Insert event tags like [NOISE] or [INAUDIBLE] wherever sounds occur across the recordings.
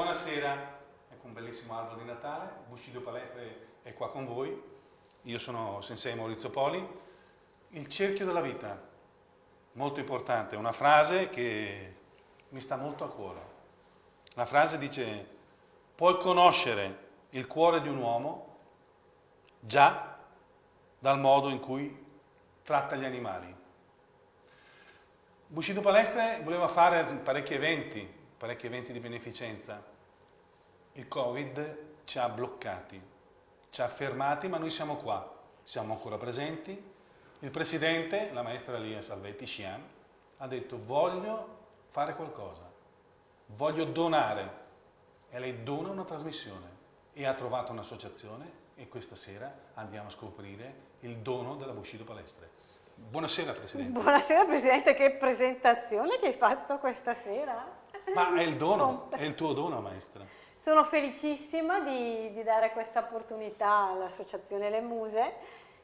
buonasera, ecco un bellissimo albero di Natale, Bushido Palestre è qua con voi, io sono Sensei Maurizio Poli, il cerchio della vita, molto importante, una frase che mi sta molto a cuore. La frase dice, puoi conoscere il cuore di un uomo già dal modo in cui tratta gli animali. Bushido Palestre voleva fare parecchi eventi, parecchi eventi di beneficenza. Il Covid ci ha bloccati, ci ha fermati, ma noi siamo qua, siamo ancora presenti. Il Presidente, la maestra Lia Salvetti Scian, ha detto voglio fare qualcosa, voglio donare e lei dona una trasmissione e ha trovato un'associazione e questa sera andiamo a scoprire il dono della Bushido Palestre. Buonasera Presidente. Buonasera Presidente, che presentazione che hai fatto questa sera. Ma è il dono, è il tuo dono, maestra. Sono felicissima di, di dare questa opportunità all'Associazione Le Muse,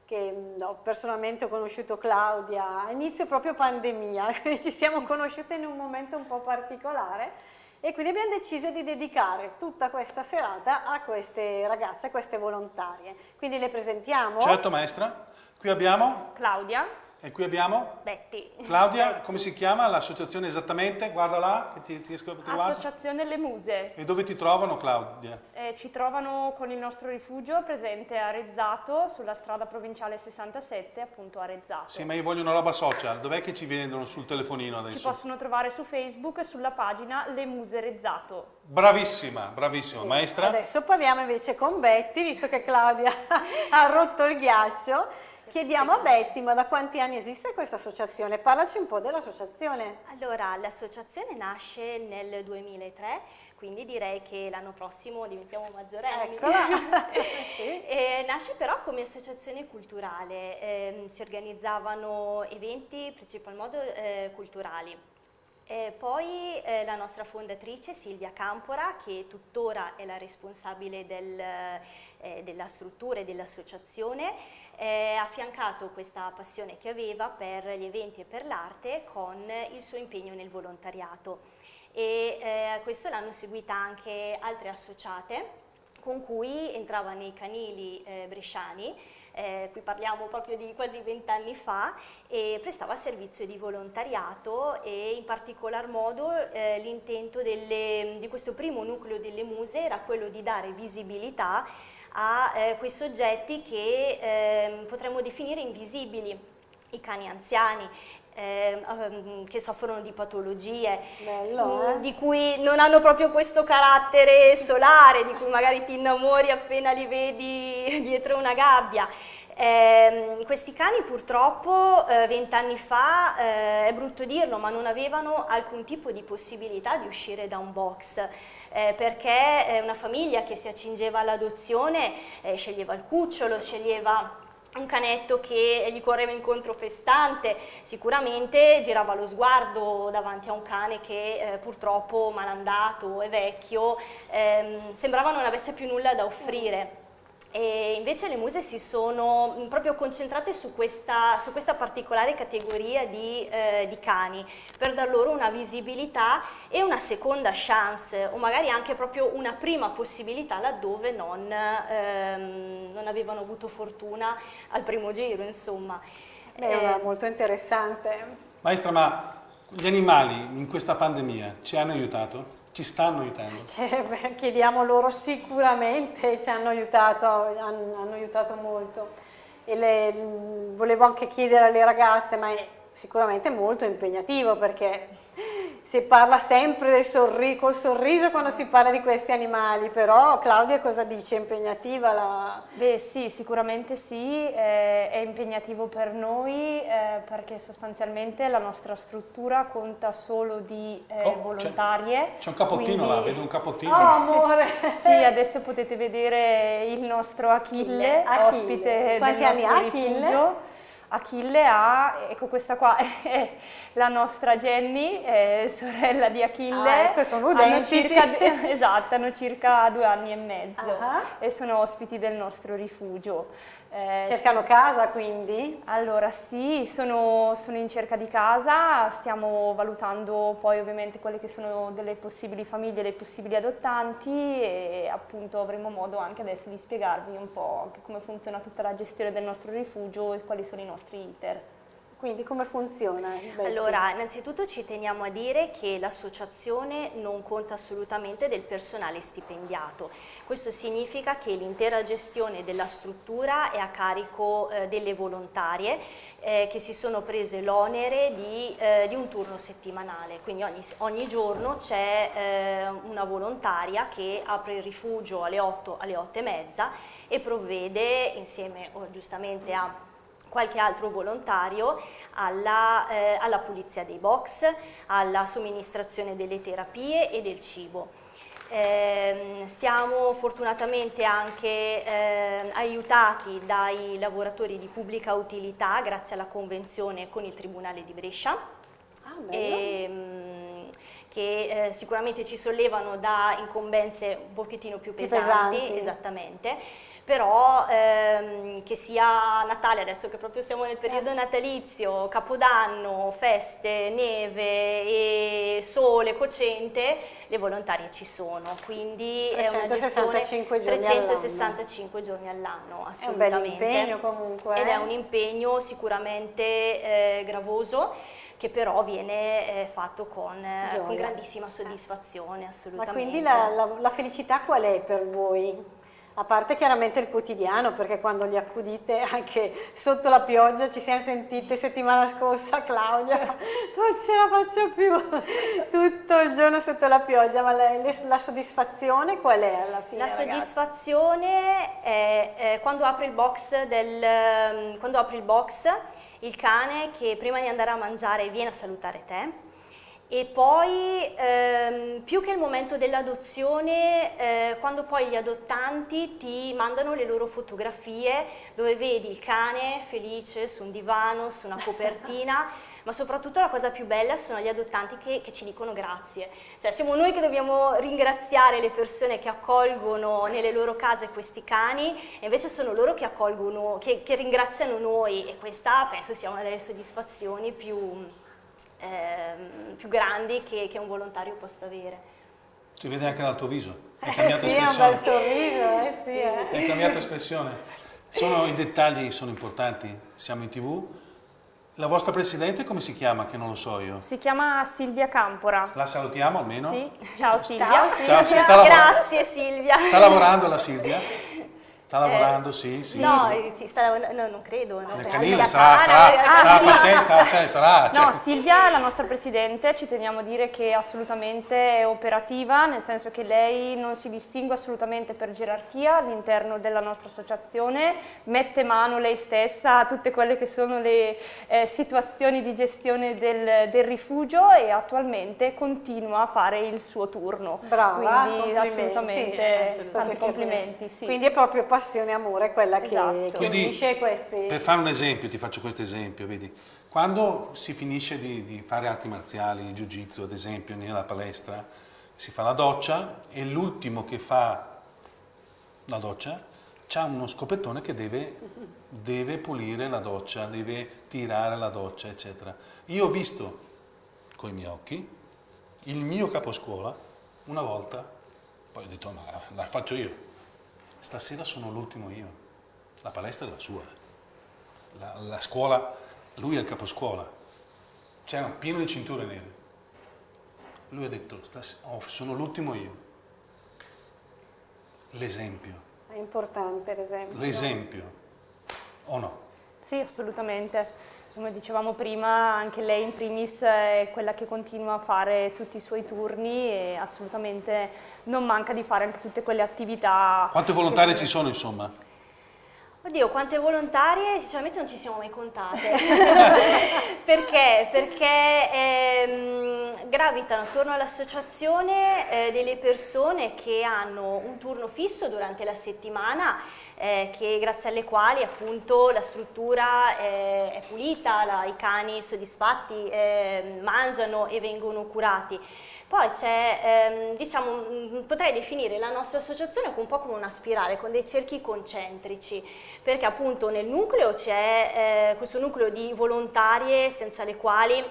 che no, personalmente ho conosciuto Claudia a inizio proprio pandemia, [LAUGHS] quindi ci siamo conosciute in un momento un po' particolare e quindi abbiamo deciso di dedicare tutta questa serata a queste ragazze, a queste volontarie. Quindi le presentiamo. Certo maestra, qui abbiamo Claudia. E qui abbiamo? Betty. Claudia, Betty. come si chiama l'associazione esattamente? Guarda là, che ti, ti riesco a trovare. Associazione Le Muse. E dove ti trovano Claudia? Eh, ci trovano con il nostro rifugio presente a Rezzato, sulla strada provinciale 67, appunto a Rezzato. Sì, ma io voglio una roba social, dov'è che ci vendono sul telefonino adesso? Ci possono trovare su Facebook sulla pagina Le Muse Rezzato. Bravissima, bravissima. Sì. Maestra? Adesso parliamo invece con Betty, visto che Claudia [LAUGHS] ha rotto il ghiaccio. Chiediamo a Betty, ma da quanti anni esiste questa associazione? Parlaci un po' dell'associazione. Allora, l'associazione nasce nel 2003, quindi direi che l'anno prossimo diventiamo maggiorenni. Eccola! [LAUGHS] sì. e nasce però come associazione culturale, eh, si organizzavano eventi, principal modo eh, culturali. E poi eh, la nostra fondatrice Silvia Campora, che tuttora è la responsabile del, eh, della struttura e dell'associazione, eh, ha affiancato questa passione che aveva per gli eventi e per l'arte con il suo impegno nel volontariato. E eh, a questo l'hanno seguita anche altre associate con cui entrava nei canili eh, bresciani, eh, qui parliamo proprio di quasi vent'anni fa, e prestava servizio di volontariato e in particolar modo eh, l'intento di questo primo nucleo delle muse era quello di dare visibilità a eh, quei soggetti che eh, potremmo definire invisibili, i cani anziani, eh, che soffrono di patologie, Bello, mm, eh? di cui non hanno proprio questo carattere solare, di cui magari ti innamori appena li vedi [LAUGHS] dietro una gabbia. Eh, questi cani purtroppo eh, vent'anni fa, eh, è brutto dirlo, ma non avevano alcun tipo di possibilità di uscire da un box, eh, perché una famiglia che si accingeva all'adozione eh, sceglieva il cucciolo, sceglieva un canetto che gli correva incontro festante, sicuramente girava lo sguardo davanti a un cane che eh, purtroppo malandato e vecchio ehm, sembrava non avesse più nulla da offrire. E invece le muse si sono proprio concentrate su questa, su questa particolare categoria di, eh, di, cani per dar loro una visibilità e una seconda chance o magari anche proprio una prima possibilità laddove non, ehm, non avevano avuto fortuna al primo giro insomma. Beh, eh, molto interessante. Maestra, ma gli animali in questa pandemia ci hanno aiutato? Ci stanno aiutando? [LAUGHS] Cioè, chiediamo loro sicuramente, ci hanno aiutato, hanno, hanno aiutato molto. Le, volevo anche chiedere alle ragazze, ma è sicuramente molto impegnativo perché si parla sempre del sorri col sorriso quando si parla di questi animali, però Claudia cosa dice? È impegnativa la... Beh sì, sicuramente sì, eh, è impegnativo per noi eh, perché sostanzialmente la nostra struttura conta solo di eh, oh, volontarie. C'è un capottino quindi... là, vedo un capottino. Oh amore! [LAUGHS] sì, adesso potete vedere il nostro Achille, Achille. ospite sì. Quanti del nostro anni rifugio. Achille ha, ecco questa qua [LAUGHS] è la nostra Jenny, sorella di Achille. Ah, ecco, sono udenti. Hanno circa, [LAUGHS] esatto, hanno circa due anni e mezzo uh -huh. e sono ospiti del nostro rifugio. Eh, Cercano casa quindi? Allora sì, sono, sono, in cerca di casa, stiamo valutando poi ovviamente quelle che sono delle possibili famiglie, dei possibili adottanti e appunto avremo modo anche adesso di spiegarvi un po' come funziona tutta la gestione del nostro rifugio e quali sono i nostri iter. Quindi come funziona? Allora, innanzitutto ci teniamo a dire che l'associazione non conta assolutamente del personale stipendiato. Questo significa che l'intera gestione della struttura è a carico eh, delle volontarie eh, che si sono prese l'onere di, eh, di, un turno settimanale. Quindi ogni, ogni giorno c'è eh, una volontaria che apre il rifugio alle 8, alle 8 e mezza e provvede insieme oh, giustamente a qualche altro volontario alla, eh, alla pulizia dei box, alla somministrazione delle terapie e del cibo. Eh, siamo fortunatamente anche eh, aiutati dai lavoratori di pubblica utilità grazie alla convenzione con il Tribunale di Brescia. Ah, e, ehm, che eh, sicuramente ci sollevano da incombenze un pochettino più pesanti, pesanti. esattamente però ehm, che sia Natale, adesso che proprio siamo nel periodo natalizio, Capodanno, feste, neve e sole cocente, le volontarie ci sono, quindi 365 è una gestione 365 giorni all'anno, assolutamente. È un bel impegno comunque. Ed è eh. un impegno sicuramente eh, gravoso, che però viene eh, fatto con, eh, con, grandissima soddisfazione, assolutamente. Ma quindi la, la, la felicità qual è per voi? A parte chiaramente il quotidiano, perché quando li accudite anche sotto la pioggia, ci siamo sentite settimana scorsa Claudia, [LAUGHS] non ce la faccio più, [LAUGHS] tutto il giorno sotto la pioggia, ma la, la soddisfazione qual è alla fine? La soddisfazione è, è quando, apri il box del, quando apri il box, il cane che prima di andare a mangiare viene a salutare te, e poi ehm, più che il momento dell'adozione, eh, quando poi gli adottanti ti mandano le loro fotografie dove vedi il cane felice su un divano, su una copertina, [LAUGHS] ma soprattutto la cosa più bella sono gli adottanti che, che, ci dicono grazie. Cioè siamo noi che dobbiamo ringraziare le persone che accolgono nelle loro case questi cani e invece sono loro che, accolgono, che, che ringraziano noi e questa penso sia una delle soddisfazioni più ehm, più grandi che, che, un volontario possa avere. Si vede anche dal tuo viso, hai cambiato eh sì, espressione. È un bel sorriso, eh sì. Eh. Hai cambiato espressione. Sono, I dettagli sono importanti, siamo in tv. La vostra presidente come si chiama? Che non lo so io. Si chiama Silvia Campora. La salutiamo almeno? Sì. Ciao Silvia. Ciao, Silvia. Ciao, Grazie Silvia. Sta lavorando la Silvia? [LAUGHS] Sta lavorando, eh, sì, sì. No, sì. sì sta, no, non credo. No. Nel canile sarà, sarà, ah, sarà, facendo, cioè, sarà cioè. No, Silvia, la nostra presidente, ci teniamo a dire che è assolutamente operativa, nel senso che lei non si distingue assolutamente per gerarchia all'interno della nostra associazione, mette mano lei stessa a tutte quelle che sono le eh, situazioni di gestione del, del, rifugio e attualmente continua a fare il suo turno. Brava, Quindi assolutamente, tanti complimenti. Sì. Quindi è proprio passione e amore quella esatto. che Quindi, unisce questi... Per fare un esempio, ti faccio questo esempio, vedi, quando si finisce di, di fare arti marziali, jiu-jitsu ad esempio, nella palestra, si fa la doccia e l'ultimo che fa la doccia ha uno scopettone che deve, deve pulire la doccia, deve tirare la doccia, eccetera. Io ho visto con i miei occhi il mio caposcuola una volta, poi ho detto ma la faccio io, Stasera sono l'ultimo io, la palestra è la sua, la, la scuola, lui è il caposcuola, c'era pieno di cinture nere. Lui ha detto, oh, sono l'ultimo io. L'esempio. È importante l'esempio. L'esempio, o no? Sì, assolutamente. Come dicevamo prima, anche lei in primis è quella che continua a fare tutti i suoi turni e assolutamente non manca di fare anche tutte quelle attività. Quante volontarie ci sono insomma? Oddio, quante volontarie sinceramente non ci siamo mai contate. [LAUGHS] Perché? Perché ehm, gravitano attorno all'associazione eh, delle persone che hanno un turno fisso durante la settimana eh, che, grazie alle quali appunto la struttura eh, è pulita, la, i cani soddisfatti eh, mangiano e vengono curati. Poi c'è, ehm, diciamo, mm, potrei definire la nostra associazione un po' come una spirale, con dei cerchi concentrici, perché appunto nel nucleo c'è eh, questo nucleo di volontarie senza le quali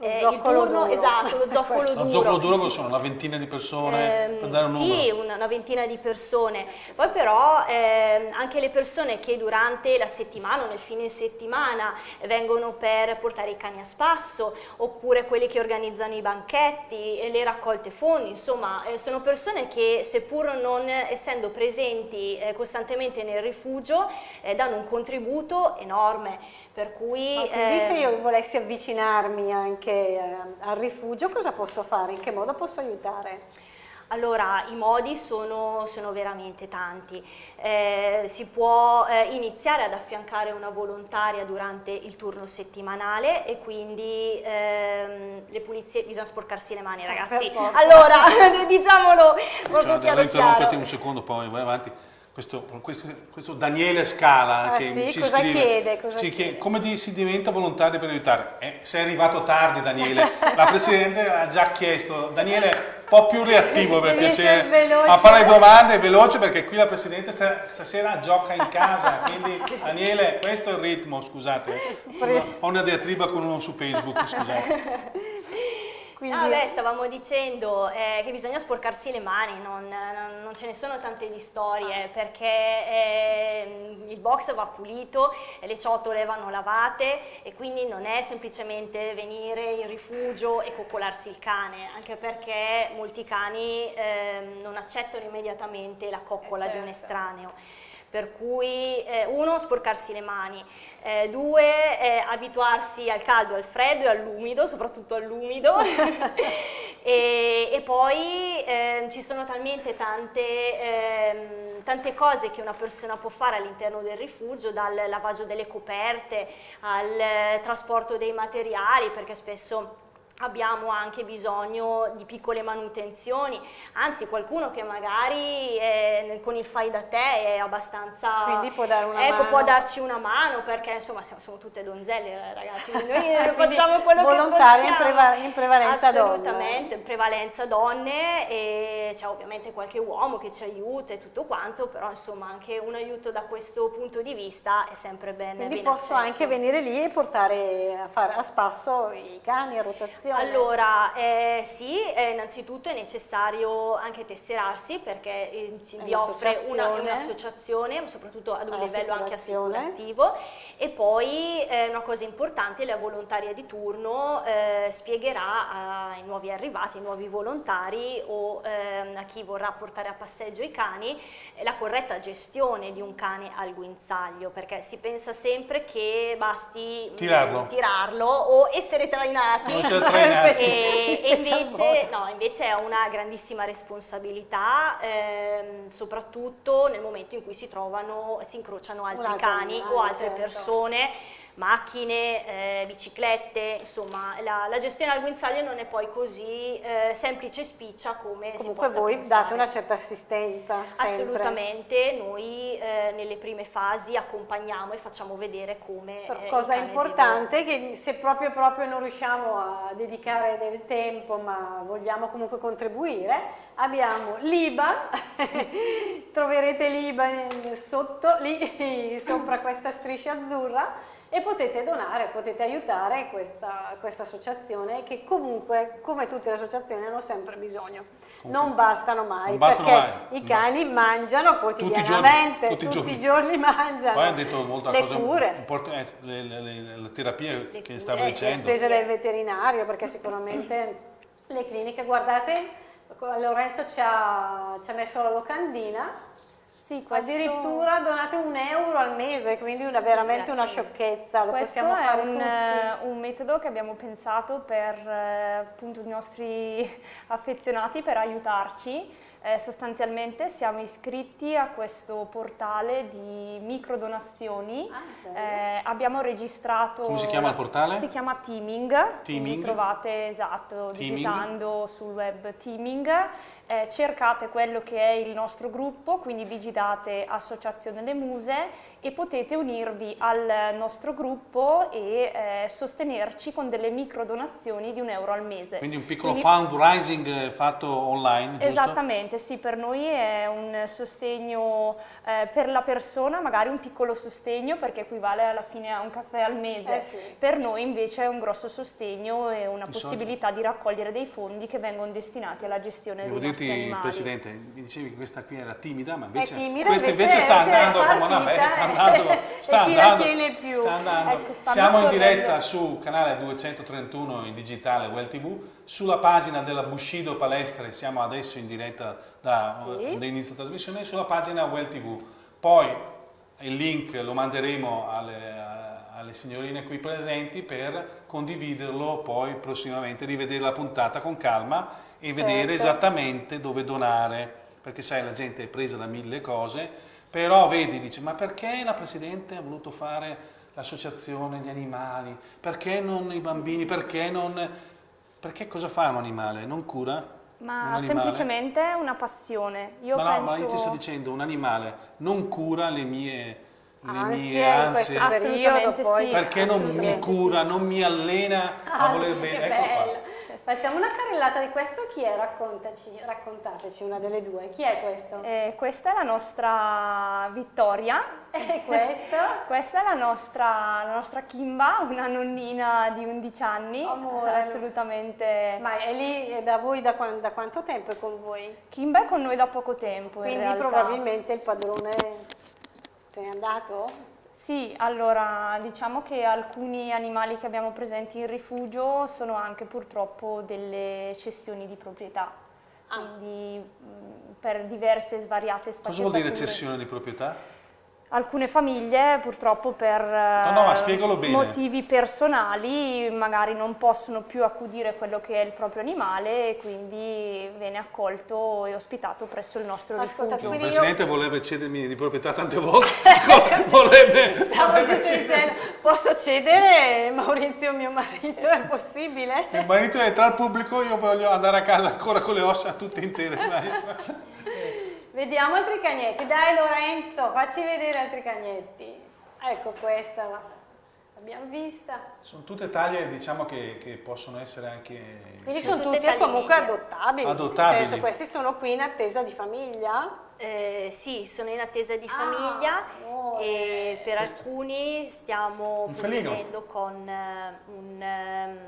eh, il turno, duro. esatto, lo zoccolo duro. Lo zoccolo duro sono una ventina di persone, eh, per dare un sì, numero. Sì, una, una, ventina di persone. Poi però eh, anche le persone che durante la settimana o nel fine settimana vengono per portare i cani a spasso, oppure quelli che organizzano i banchetti, e le raccolte fondi, insomma, eh, sono persone che seppur non essendo presenti eh, costantemente nel rifugio, eh, danno un contributo enorme. Per cui, Ma quindi se io volessi avvicinarmi anche anche eh, al rifugio, cosa posso fare? In che modo posso aiutare? Allora, i modi sono, sono veramente tanti. Eh, si può eh, iniziare ad affiancare una volontaria durante il turno settimanale e quindi ehm, le pulizie, bisogna sporcarsi le mani ragazzi. Allora, [LAUGHS] diciamolo proprio cioè, chiaro interrompiti un secondo, poi vai avanti. Questo, questo, questo, Daniele Scala ah, che sì? ci cosa scrive chiede, cosa ci chiede? come di, si diventa volontari per aiutare? Eh, sei arrivato tardi Daniele. La Presidente ha già chiesto Daniele un po' più reattivo per piacere a fare le domande veloce perché qui la Presidente stasera gioca in casa quindi Daniele questo è il ritmo scusate. Ho una diatriba con uno su Facebook scusate [LAUGHS] quindi... Ah, beh, stavamo dicendo eh, che bisogna sporcarsi le mani, non, non, non, ce ne sono tante di storie, perché eh, il box va pulito, le ciotole vanno lavate e quindi non è semplicemente venire in rifugio e coccolarsi il cane, anche perché molti cani eh, non accettano immediatamente la coccola certo. di un certo. estraneo per cui eh, uno sporcarsi le mani, eh, due eh, abituarsi al caldo, al freddo e all'umido, soprattutto all'umido [LAUGHS] e, e, poi ehm, ci sono talmente tante, ehm, tante, cose che una persona può fare all'interno del rifugio, dal lavaggio delle coperte al trasporto dei materiali perché spesso abbiamo anche bisogno di piccole manutenzioni, anzi qualcuno che magari è, con il fai da te è abbastanza... Quindi può dare una ecco, mano. può darci una mano perché insomma siamo, siamo tutte donzelle eh, ragazzi, noi [LAUGHS] facciamo quello che possiamo. in, preva in prevalenza Assolutamente, donne. in prevalenza donne e c'è ovviamente qualche uomo che ci aiuta e tutto quanto, però insomma anche un aiuto da questo punto di vista è sempre bene. Quindi ben posso accetto. anche venire lì e portare a, fare, a spasso i cani a rotazione? Allora, eh, sì, eh, innanzitutto è necessario anche tesserarsi perché eh, ci, vi offre un'associazione, un soprattutto ad un livello anche assicurativo e poi eh, una cosa importante, la volontaria di turno eh, spiegherà ai nuovi arrivati, ai nuovi volontari o ehm, a chi vorrà portare a passeggio i cani eh, la corretta gestione di un cane al guinzaglio perché si pensa sempre che basti tirarlo, mh, tirarlo o essere trainati. Essere trainati. E, [LAUGHS] e invece, no, invece è una grandissima responsabilità ehm, soprattutto nel momento in cui si trovano, si incrociano altri cani o altre certo. persone macchine, eh, biciclette, insomma la, la, gestione al guinzaglio non è poi così eh, semplice e spiccia come Comunque si possa voi pensare. date una certa assistenza Assolutamente, noi eh, nelle prime fasi accompagniamo e facciamo vedere come eh, Cosa importante che se proprio, proprio non riusciamo a dedicare del tempo ma vogliamo comunque contribuire abbiamo l'IBA, [LAUGHS] troverete l'IBA sotto, lì [LAUGHS] sopra questa striscia azzurra e potete donare, potete aiutare questa, questa, associazione che comunque, come tutte le associazioni, hanno sempre bisogno. Comunque, non bastano mai, non bastano perché mai. i cani non mangiano quotidianamente, tutti, i giorni, tutti, tutti i giorni mangiano. Poi hanno detto molta le cosa cure. Eh, le, le, le, le terapie le che cure, stavo dicendo. Le spese del veterinario, perché sicuramente le cliniche, guardate, Lorenzo ci ha, ci ha messo la locandina, sì, questo... Addirittura donate un euro al mese, quindi una, veramente sì, una sciocchezza. Lo questo possiamo fare è un, tutti. un, metodo che abbiamo pensato per eh, appunto i nostri [LAUGHS] affezionati per aiutarci Eh, sostanzialmente siamo iscritti a questo portale di microdonazioni. Ah, Eh, abbiamo registrato... Come si chiama il portale? Si chiama Teaming. Teaming. Trovate, esatto, Teaming. digitando sul web Teaming. Eh, cercate quello che è il nostro gruppo, quindi digitate Associazione Le Muse e potete unirvi al nostro gruppo e eh, sostenerci con delle microdonazioni di un euro al mese. Quindi un piccolo Quindi- fundraising eh, fatto online, giusto? Esattamente, sì, per noi è un sostegno eh, per la persona, magari un piccolo sostegno perché equivale alla fine a un caffè al mese. Eh sì. Per noi invece è un grosso sostegno e una solito- possibilità di raccogliere dei fondi che vengono destinati alla gestione Devo dei nostri dirti, animali. Presidente, mi dicevi che questa qui era timida, ma invece, timida, questa invece- invece, sta è andando come una eh. Andando, [LAUGHS] sta andando, sta andando. Ecco, Siamo in diretta su canale 231 in digitale Well TV, sulla pagina della Bushido Palestre, siamo adesso in diretta da, Sì. da inizio trasmissione, sulla pagina Well TV. Poi il link lo manderemo alle, alle signorine qui presenti per condividerlo poi prossimamente, rivedere la puntata con calma e vedere Certo. esattamente dove donare, perché sai la gente è presa da mille cose, però vedi, dice ma perché la Presidente ha voluto fare l'associazione di animali, perché non i bambini, perché non... Perché cosa fa un animale? Non cura? un Ma animale? semplicemente è una passione. Io ma no, penso... ma io ti sto dicendo, un animale non cura le mie, le Ansie mie ansie, Assolutamente poi. sì. perché non mi cura, non mi allena a Ah, voler bene. Ecco qua. Facciamo una carrellata di questo, chi è? Raccontaci, raccontateci una delle due. Chi è questo? Eh, questa è la nostra Vittoria. [LAUGHS] E questo? [LAUGHS] Questa è la nostra, la nostra Kimba, una nonnina di 11 anni, Amore. assolutamente. Ma è lì è da voi da, da quanto tempo è con voi? Kimba è con noi da poco tempo. in Quindi probabilmente il padrone se n'è andato? Sì, allora diciamo che alcuni animali che abbiamo presenti in rifugio sono anche purtroppo delle cessioni di proprietà. Ah. Quindi mh, per diverse e svariate sfaccettature. Cosa vuol dire cessione di proprietà? Alcune famiglie purtroppo per eh, no, ma spiegalo bene. motivi personali magari non possono più accudire quello che è il proprio animale e quindi viene accolto e ospitato presso il nostro Ascolta, rifugio. Il Presidente volrebbe cedermi di proprietà tante volte, [LAUGHS] giusto cedermi. dicendo, posso cedere Maurizio mio marito? È possibile? Il marito è tra il pubblico, io voglio andare a casa ancora con le ossa tutte intere, maestra. Vediamo altri cagnetti. Dai Lorenzo, facci vedere altri cagnetti. Ecco questa, l'abbiamo vista. Sono tutte taglie diciamo che, che possono essere anche... Quindi Sono sono tutte tutti taglie comunque medie. adottabili. Adottabili. Nel senso, questi sono qui in attesa di famiglia. Eh, sì, sono in attesa di Ah, famiglia amore. e per alcuni stiamo procedendo con eh, un, ehm,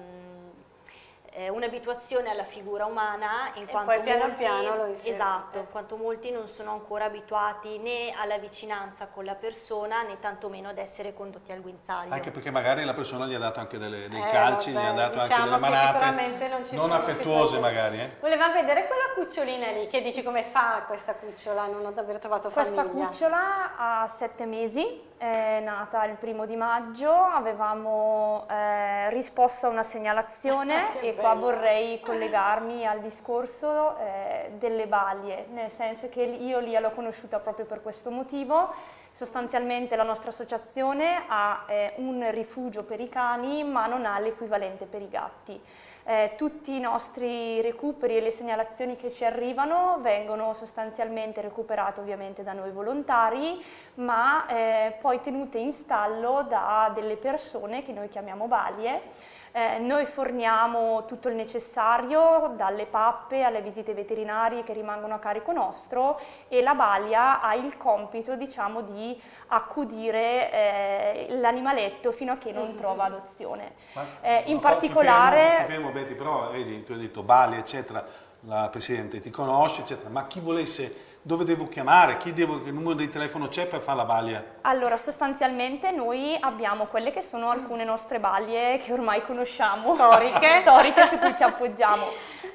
eh, un'abituazione alla figura umana in E quanto poi piano molti, piano esatto, in quanto molti non sono ancora abituati né alla vicinanza con la persona né tantomeno ad essere condotti al guinzaglio. Anche perché magari la persona gli ha dato anche delle- dei Eh, calci, vabbè, gli ha dato diciamo anche delle manate, sicuramente non ci non sono affettuose magari. Eh? Volevamo vedere quella cucciolina lì, che dici come fa questa cucciola, non ho davvero trovato Questa famiglia. cucciola ha sette mesi, è nata il primo di maggio, avevamo eh, risposto a una segnalazione [LAUGHS] Che e qua vorrei collegarmi al discorso eh, delle balie, nel senso che io Lia l'ho conosciuta proprio per questo motivo. Sostanzialmente la nostra associazione ha eh, un rifugio per i cani ma non ha l'equivalente per i gatti. Eh, tutti i nostri recuperi e le segnalazioni che ci arrivano vengono sostanzialmente recuperate ovviamente da noi volontari, ma eh, poi tenute in stallo da delle persone che noi chiamiamo balie. Eh, noi forniamo tutto il necessario, dalle pappe alle visite veterinarie che rimangono a carico nostro e la balia ha il compito diciamo, di accudire eh, l'animaletto fino a che non trova adozione. Ma- Eh, in no, particolare- Ti fermo, ti fermo, Betty, però vedi, tu hai detto Bali, eccetera, la Presidente ti conosce, eccetera, ma chi volesse dove devo chiamare, chi devo, che numero di telefono c'è per fare la baglia? Allora, sostanzialmente noi abbiamo quelle che sono alcune nostre baglie che ormai conosciamo, Storiche. [LAUGHS] storiche su cui ci appoggiamo.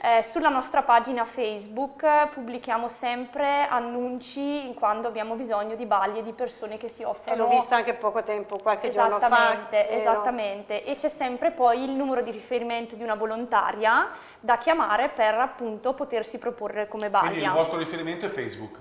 Eh, sulla nostra pagina Facebook pubblichiamo sempre annunci quando abbiamo bisogno di baglie di persone che si E offrono. l'ho vista anche poco tempo, qualche giorno fa. Esattamente, esattamente. E c'è sempre poi il numero di riferimento di una volontaria da chiamare per appunto potersi proporre come Quindi il vostro riferimento è Facebook.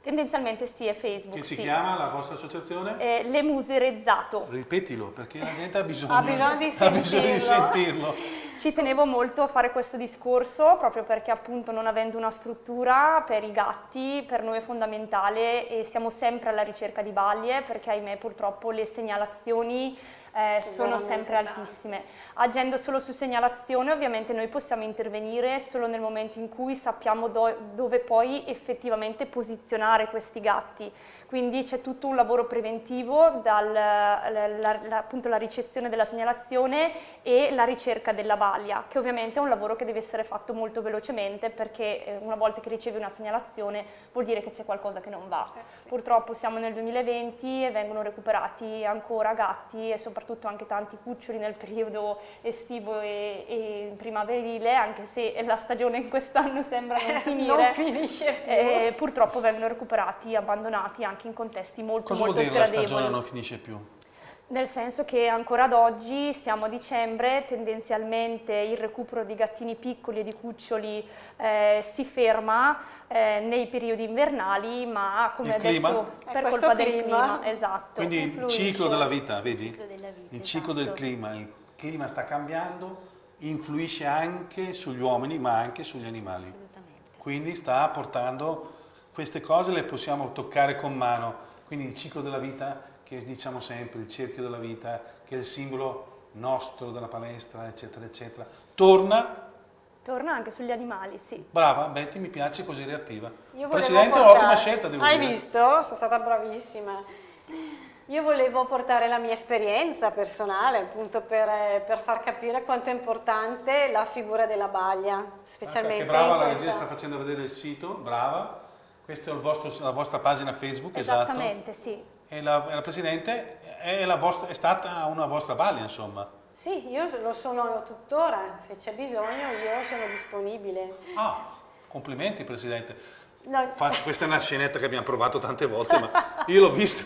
Tendenzialmente sì, è Facebook. Che si sì. chiama la vostra associazione? Eh, le muse Rezzato. Ripetilo, perché la gente ha bisogno, [LAUGHS] Ha bisogno di [LAUGHS] ha bisogno di sentirlo. Ci tenevo molto a fare questo discorso proprio perché appunto non avendo una struttura per i gatti per noi è fondamentale e siamo sempre alla ricerca di baglie perché ahimè purtroppo le segnalazioni eh, sono sempre altissime. Agendo solo su segnalazione ovviamente noi possiamo intervenire solo nel momento in cui sappiamo do- dove poi effettivamente posizionare questi gatti. Quindi c'è tutto un lavoro preventivo dal la- ricezione della segnalazione e la ricerca della baglia, che ovviamente è un lavoro che deve essere fatto molto velocemente perché eh, una volta che ricevi una segnalazione vuol dire che c'è qualcosa che non va. Purtroppo siamo nel 2020 e vengono recuperati ancora gatti e soprattutto anche tanti cuccioli nel periodo estivo e, e primaverile, anche se la stagione in quest'anno sembra non [LAUGHS] finire. Non finisce più. Eh, purtroppo vengono recuperati, abbandonati anche in contesti molto Cosa vuol molto dire la sgradevoli. stagione non finisce più? Nel senso che ancora ad oggi, siamo a dicembre, tendenzialmente il recupero di gattini piccoli e di cuccioli eh, si ferma eh, nei periodi invernali, ma come Il ha detto, clima? È per questo colpa del clima. esatto. Quindi il ciclo della vita, vedi? ciclo della vita, il ciclo del esatto. clima, il clima sta cambiando, influisce anche sugli uomini ma anche sugli animali. Assolutamente. Quindi sta portando queste cose le possiamo toccare con mano. Quindi il ciclo della vita, che diciamo sempre, il cerchio della vita, che è il simbolo nostro della palestra, eccetera, eccetera, torna. Torna anche sugli animali, sì. Brava, Betty, mi piace così reattiva. Presidente, portare- ottima scelta, devo Hai dire. visto? Sono stata bravissima. Io volevo portare la mia esperienza personale, appunto per, eh, per far capire quanto è importante la figura della baglia, specialmente Che brava, la regia sta facendo vedere il sito, brava. Questa è il vostro- la vostra pagina Facebook, esatto. Esattamente, sì. E la, e la Presidente è, la vostra- è stata una vostra baglia, insomma. Sì, io lo sono tuttora, se c'è bisogno io sono disponibile. Ah, complimenti Presidente. No, Faccio- questa è una scenetta che abbiamo provato tante volte, ma io l'ho vista,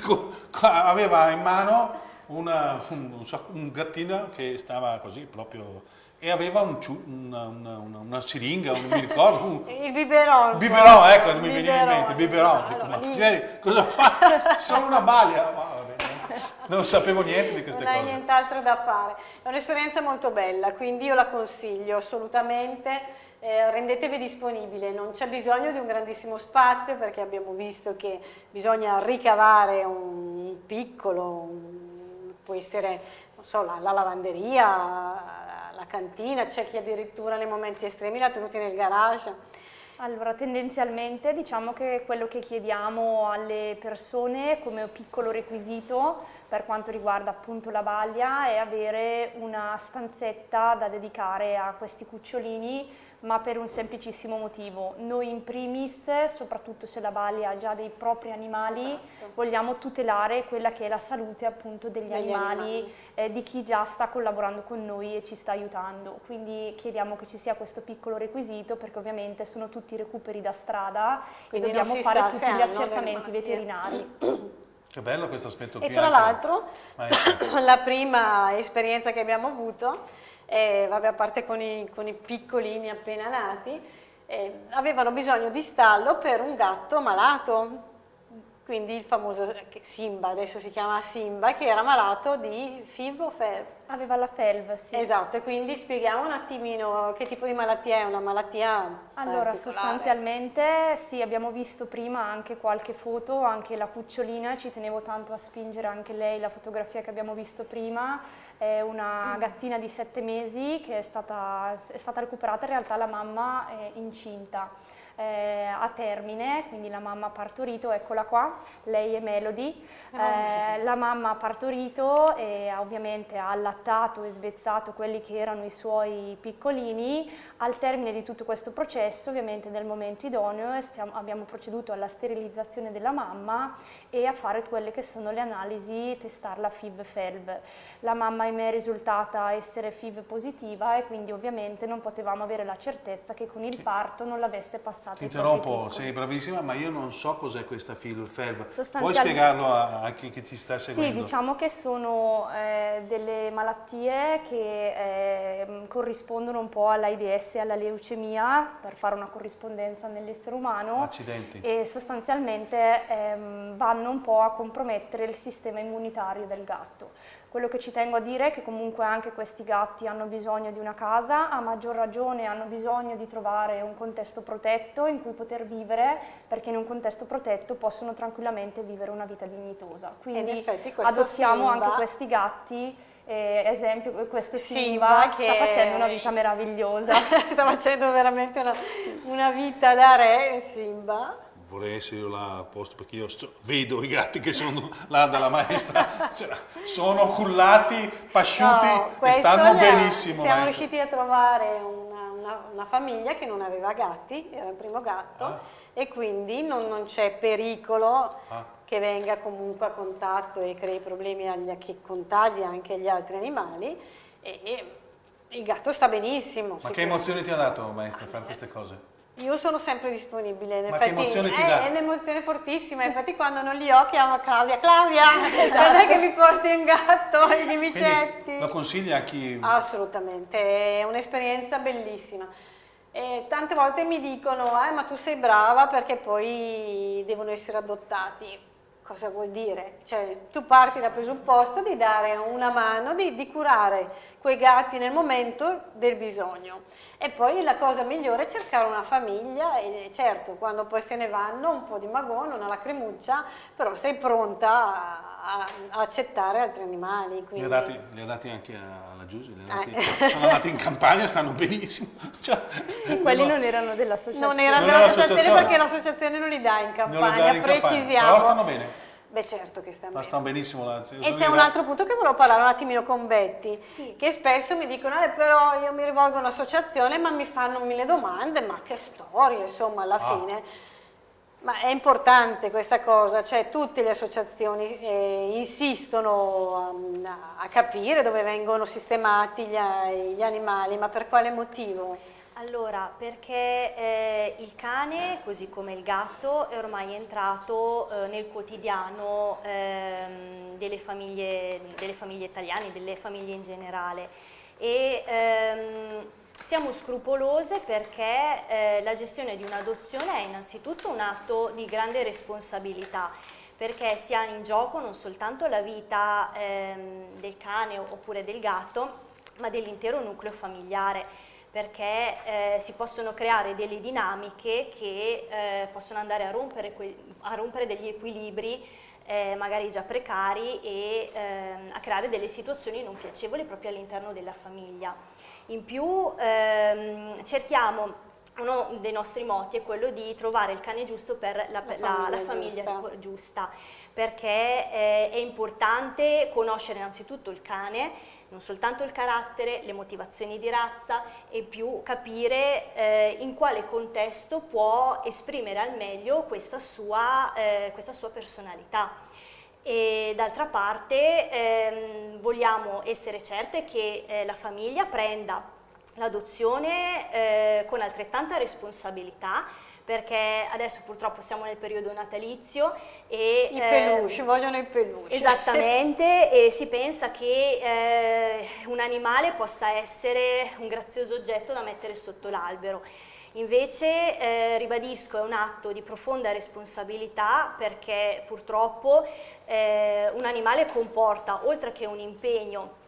aveva in mano una- un, un gattino che stava così proprio, e aveva un una, una- una- siringa, non mi ricordo, un, [LAUGHS] il biberon. biberon, ecco, non mi veniva in mente, biberon. Dico, Allora, ma cos'è- cosa fa? [LAUGHS] Sono una vabbè, non sapevo niente di queste non hai cose. nient'altro da fare. È un'esperienza molto bella, quindi io la consiglio assolutamente. Eh, rendetevi disponibile, non c'è bisogno di un grandissimo spazio perché abbiamo visto che bisogna ricavare un piccolo, un- può essere non so, la, la lavanderia, la cantina, c'è chi addirittura nei momenti estremi l'ha tenuti nel garage. Allora, tendenzialmente diciamo che quello che chiediamo alle persone come piccolo requisito per quanto riguarda appunto la baglia è avere una stanzetta da dedicare a questi cucciolini, ma per un semplicissimo motivo. Noi in primis, soprattutto se la baglia ha già dei propri animali, Esatto. vogliamo tutelare quella che è la salute appunto degli, Degli animali, animali. eh, di chi già sta collaborando con noi e ci sta aiutando. Quindi chiediamo che ci sia questo piccolo requisito perché ovviamente sono tutti recuperi da strada Quindi e dobbiamo fare tutti gli accertamenti veterinari. Che bello questo aspetto E qui. tra anche. l'altro, [COUGHS] la prima esperienza che abbiamo avuto, eh, vabbè, a parte con i, con i piccolini appena nati, eh, avevano bisogno di stallo per un gatto malato, quindi il famoso Simba, adesso si chiama Simba, che era malato di FIV o FEV. Aveva la FELV, sì. Esatto, e quindi spieghiamo un attimino che tipo di malattia è, una malattia Allora, sostanzialmente sì, abbiamo visto prima anche qualche foto, anche la cucciolina, ci tenevo tanto a spingere anche lei la fotografia che abbiamo visto prima. È una gattina di sette mesi che è stata, è stata recuperata, in realtà la mamma è incinta eh, a termine, quindi la mamma ha partorito, eccola qua, lei è Melody, eh, la mamma ha partorito e ovviamente ha allattato e svezzato quelli che erano i suoi piccolini, al termine di tutto questo processo, ovviamente nel momento idoneo, stiamo, abbiamo proceduto alla sterilizzazione della mamma e a fare quelle che sono le analisi, testarla FIV-FELV. La mamma ahimè è risultata essere FIV positiva e quindi ovviamente non potevamo avere la certezza che con il parto non l'avesse passata. Ti interrompo, sei bravissima, ma io non so cos'è questa FIV-FELV. Puoi spiegarlo a, a, chi, chi ci sta seguendo? Sì, diciamo che sono eh, delle malattie che eh, corrispondono un po' all'AIDS e alla leucemia per fare una corrispondenza nell'essere umano Accidenti. e sostanzialmente ehm, vanno un po' a compromettere il sistema immunitario del gatto. Quello che ci tengo a dire è che comunque anche questi gatti hanno bisogno di una casa, a maggior ragione hanno bisogno di trovare un contesto protetto in cui poter vivere, perché in un contesto protetto possono tranquillamente vivere una vita dignitosa. Quindi adottiamo Simba, anche questi gatti eh, esempio questo Simba, che sta facendo una vita meravigliosa [LAUGHS] sta facendo veramente una, una vita da re Simba vorrei essere io là a posto perché io vedo i gatti che sono là dalla maestra, cioè, sono cullati, pasciuti no, e stanno benissimo. Siamo maestra. riusciti a trovare una, una, una, famiglia che non aveva gatti, era il primo gatto, ah. e quindi non, non c'è pericolo ah. Che venga comunque a contatto e crei problemi, agli, che contagi anche gli altri animali. E, e il gatto sta benissimo. Ma che emozione ti ha dato maestra fare queste cose? Io sono sempre disponibile, in Ma effetti, che emozione ti è, dà? È un'emozione fortissima, infatti quando non li ho chiamo Claudia, Claudia, [LAUGHS] esatto. non è che mi porti un gatto i micetti. Quindi lo consigli a chi... Assolutamente, è un'esperienza bellissima. E tante volte mi dicono, eh, ma tu sei brava perché poi devono essere adottati. Cosa vuol dire? Cioè, tu parti dal presupposto di dare una mano, di, di curare quei gatti nel momento del bisogno. E poi la cosa migliore è cercare una famiglia e certo, quando poi se ne vanno un po' di magone, una lacrimuccia, però sei pronta a, a accettare altri animali. Quindi... Li, ha dati, li, ha dati, anche alla Giusy, eh. sono andati in campagna, stanno benissimo. [LAUGHS] Cioè, quelli non erano dell'associazione. Non erano dell'associazione perché l'associazione non li dà in campagna, in precisiamo. Campagna. Però stanno bene. Beh certo che stanno bene. stanno benissimo là. E c'è un altro punto che volevo parlare un attimino con Betty, sì. che spesso mi dicono, eh, però io mi rivolgo all'associazione ma mi fanno mille domande, ma che storia insomma alla ah. fine. Ma è importante questa cosa, cioè tutte le associazioni eh, insistono um, a capire dove vengono sistemati gli, gli animali, ma per quale motivo? Allora, perché eh, il cane, così come il gatto, è ormai entrato eh, nel quotidiano ehm, delle, famiglie, delle, famiglie, italiane, delle famiglie in generale. E ehm, siamo scrupolose perché eh, la gestione di un'adozione è innanzitutto un atto di grande responsabilità perché si ha in gioco non soltanto la vita ehm, del cane oppure del gatto, ma dell'intero nucleo familiare perché eh, si possono creare delle dinamiche che eh, possono andare a rompere, a rompere degli equilibri eh, magari già precari e ehm, a creare delle situazioni non piacevoli proprio all'interno della famiglia. In più ehm, cerchiamo uno dei nostri moti è quello di trovare il cane giusto per la, la famiglia, la, la famiglia giusta. giusta. perché eh, è importante conoscere innanzitutto il cane, non soltanto il carattere, le motivazioni di razza e più capire eh, in quale contesto può esprimere al meglio questa sua, eh, questa sua personalità. E d'altra parte ehm, vogliamo essere certe che eh, la famiglia prenda l'adozione eh, con altrettanta responsabilità perché adesso purtroppo siamo nel periodo natalizio e... I peluche, eh, vogliono i peluche. Esattamente, e si pensa che eh, un animale possa essere un grazioso oggetto da mettere sotto l'albero. Invece, eh, ribadisco, è un atto di profonda responsabilità perché purtroppo eh, un animale comporta, oltre che un impegno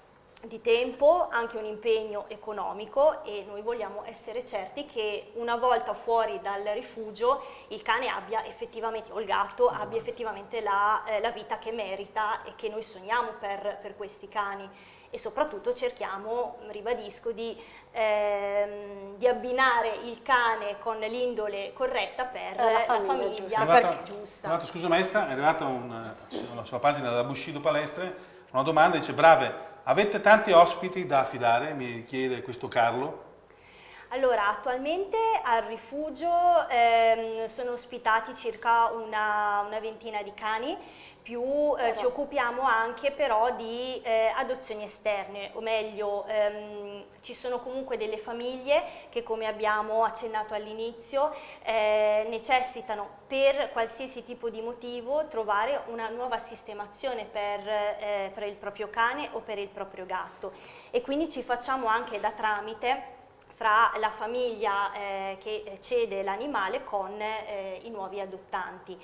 di tempo, anche un impegno economico e noi vogliamo essere certi che una volta fuori dal rifugio il cane abbia effettivamente, o il gatto abbia effettivamente la, eh, la vita che merita e che noi sogniamo per, per questi cani e soprattutto cerchiamo, ribadisco, di, ehm, di abbinare il cane con l'indole corretta per la famiglia, la famiglia arrivata, giusta. È arrivata, scusa maestra, è arrivata un, sulla sua pagina della Bushido Palestre una domanda, dice brave, avete tanti ospiti da affidare? Mi chiede questo Carlo. Allora, attualmente al rifugio ehm, sono ospitati circa una, una ventina di cani, più eh, ci occupiamo anche però di eh, adozioni esterne, o meglio ehm, ci sono comunque delle famiglie che come abbiamo accennato all'inizio eh, necessitano per qualsiasi tipo di motivo trovare una nuova sistemazione per, eh, per il proprio cane o per il proprio gatto. E quindi ci facciamo anche da tramite fra la famiglia eh, che cede l'animale con eh, i nuovi adottanti.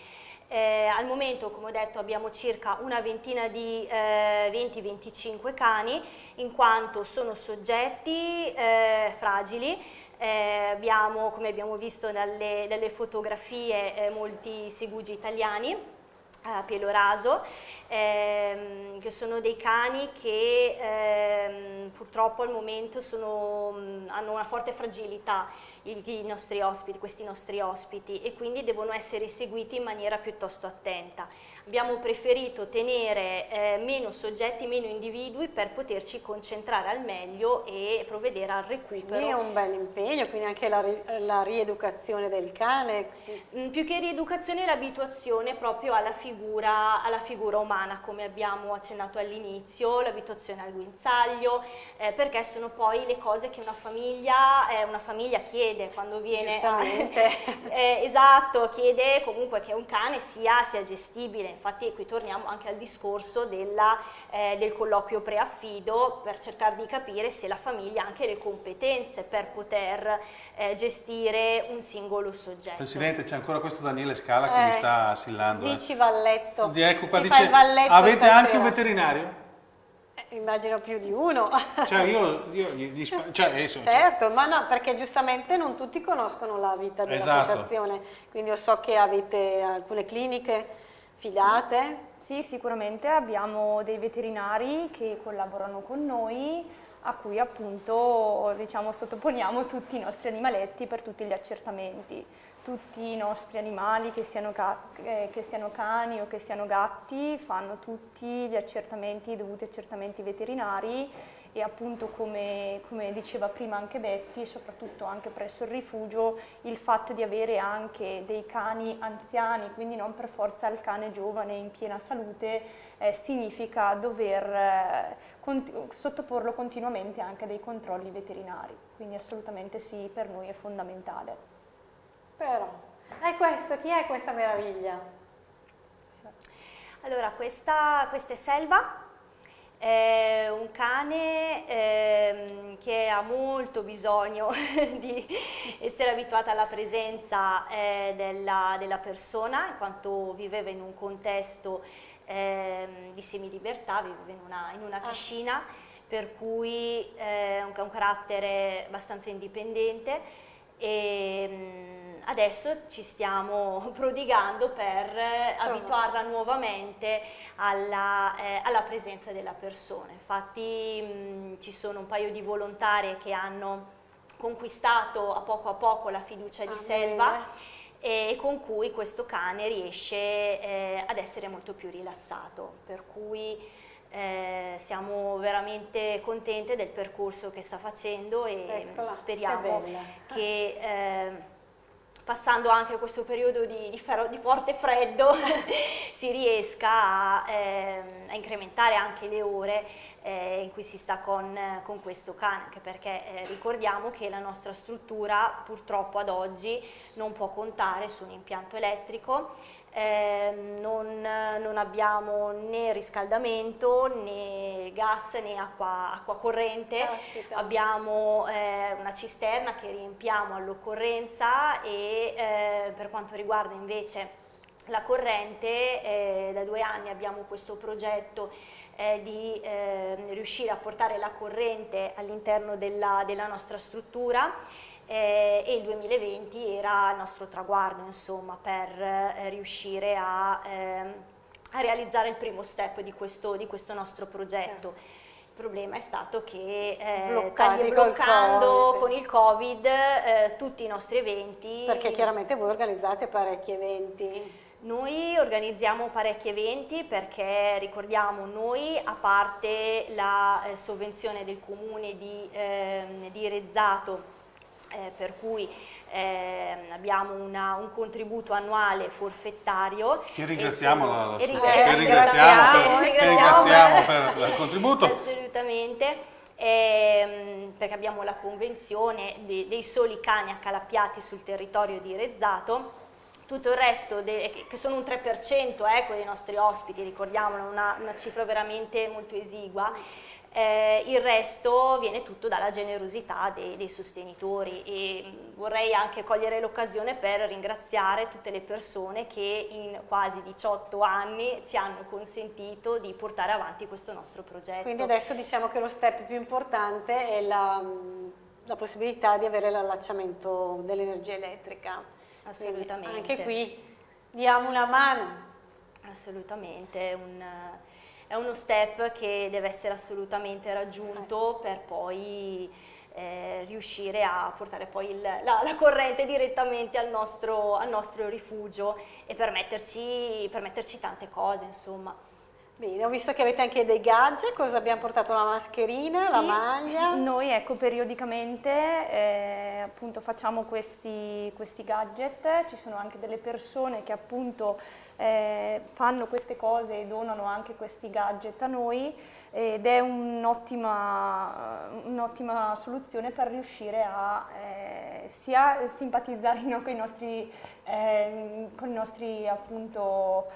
Eh, al momento, come ho detto, abbiamo circa una ventina di eh, 20-25 cani, in quanto sono soggetti eh, fragili, eh, abbiamo, come abbiamo visto dalle, dalle fotografie, eh, molti segugi italiani, a pelo raso, ehm, che sono dei cani che ehm, purtroppo al momento sono, hanno una forte fragilità i, i nostri ospiti, questi nostri ospiti e quindi devono essere seguiti in maniera piuttosto attenta. Abbiamo preferito tenere eh, meno soggetti, meno individui per poterci concentrare al meglio e provvedere al recupero. Quindi è un bel impegno, quindi anche la, la rieducazione del cane. Mm, più che rieducazione l'abituazione proprio alla figura, alla figura, umana, come abbiamo accennato all'inizio, l'abituazione al guinzaglio, eh, perché sono poi le cose che una famiglia, eh, una famiglia chiede quando viene [LAUGHS] eh, esatto, chiede comunque che un cane sia, sia, gestibile, infatti qui torniamo anche al discorso della, eh, del colloquio preaffido per cercare di capire se la famiglia ha anche le competenze per poter eh, gestire un singolo soggetto. Presidente c'è ancora questo Daniele Scala che mi eh, sta assillando. Eh. Dici Valletto. Ecco qua, dice, avete anche un veterinario? Immagino più di uno. [LAUGHS] Cioè io, io gli, cioè adesso, cioè certo, cioè. ma no, perché giustamente non tutti conoscono la vita dell'associazione, esatto. quindi io so che avete alcune cliniche fidate. Sì, sicuramente abbiamo dei veterinari che collaborano con noi a cui appunto diciamo, sottoponiamo tutti i nostri animaletti per tutti gli accertamenti tutti i nostri animali, che siano, eh, che siano, cani o che siano gatti, fanno tutti gli accertamenti, i dovuti accertamenti veterinari e appunto come, come, diceva prima anche Betty, soprattutto anche presso il rifugio, il fatto di avere anche dei cani anziani, quindi non per forza il cane giovane in piena salute, eh, significa dover eh, cont sottoporlo continuamente anche a dei controlli veterinari, quindi assolutamente sì, per noi è fondamentale. Però, è questo, chi è questa meraviglia? Allora, questa, questa è Selva, è un cane ehm, che ha molto bisogno [LAUGHS] di essere abituata alla presenza eh, della, della, persona, in quanto viveva in un contesto ehm, di semilibertà, viveva in una, in una ah. cascina, per cui eh, ha un, un carattere abbastanza indipendente e ehm, adesso ci stiamo [LAUGHS] prodigando per eh, abituarla nuovamente alla, eh, alla, presenza della persona. Infatti mh, ci sono un paio di volontarie che hanno conquistato a poco a poco la fiducia di ah, Selva bene. e con cui questo cane riesce eh, ad essere molto più rilassato, per cui eh, siamo veramente contente del percorso che sta facendo e Eccola, speriamo che, che eh, passando anche questo periodo di, di, di forte freddo [LAUGHS] si riesca a, eh, a, incrementare anche le ore eh, in cui si sta con, con questo cane, anche perché eh, ricordiamo che la nostra struttura purtroppo ad oggi non può contare su un impianto elettrico eh, non, non, abbiamo né riscaldamento né gas né acqua, acqua corrente, Aspetta. abbiamo eh, una cisterna che riempiamo all'occorrenza e eh, per quanto riguarda invece la corrente, eh, da due anni abbiamo questo progetto eh, di eh, riuscire a portare la corrente all'interno della, della nostra struttura eh, e il 2020 era il nostro traguardo insomma, per eh, riuscire a, eh, a, realizzare il primo step di questo, di questo nostro progetto. problema è stato che eh, tagli- bloccando con il Covid eh, tutti i nostri eventi. Perché chiaramente voi organizzate parecchi eventi. Noi organizziamo parecchi eventi perché ricordiamo noi, a parte la eh, sovvenzione del comune di, ehm, di Rezzato, eh, per cui ehm, abbiamo una- un contributo annuale forfettario. Che ringraziamo, la, sono- la- che ringraziamo- ringraziamo per, che ringraziamo ringraziamo per il contributo. Assolutamente, ehm, perché abbiamo la convenzione de- dei soli cani accalappiati sul territorio di Rezzato. Tutto il resto, de- che- che sono un 3% ecco, dei nostri ospiti, ricordiamolo, una, una cifra veramente molto esigua, eh, il resto viene tutto dalla generosità dei, dei sostenitori e mh, vorrei anche cogliere l'occasione per ringraziare tutte le persone che in quasi 18 anni ci hanno consentito di portare avanti questo nostro progetto. Quindi adesso diciamo che lo step più importante è la, la possibilità di avere l'allacciamento dell'energia elettrica. Quindi Assolutamente. Anche qui diamo una mano. Assolutamente, un- è uno step che deve essere assolutamente raggiunto per poi eh, riuscire a portare poi il- la, la corrente direttamente al nostro, al nostro rifugio e permetterci, permetterci tante cose, insomma. Bene, ho visto che avete anche dei gadget, cosa abbiamo portato? La mascherina, la Sì, maglia? Noi ecco periodicamente eh, appunto facciamo questi, questi gadget, ci sono anche delle persone che appunto eh, fanno queste cose e donano anche questi gadget a noi ed è un'ottima, un'ottima soluzione per riuscire a eh, sia simpatizzare [LAUGHS] no, con, i nostri, ehm, con i nostri appunto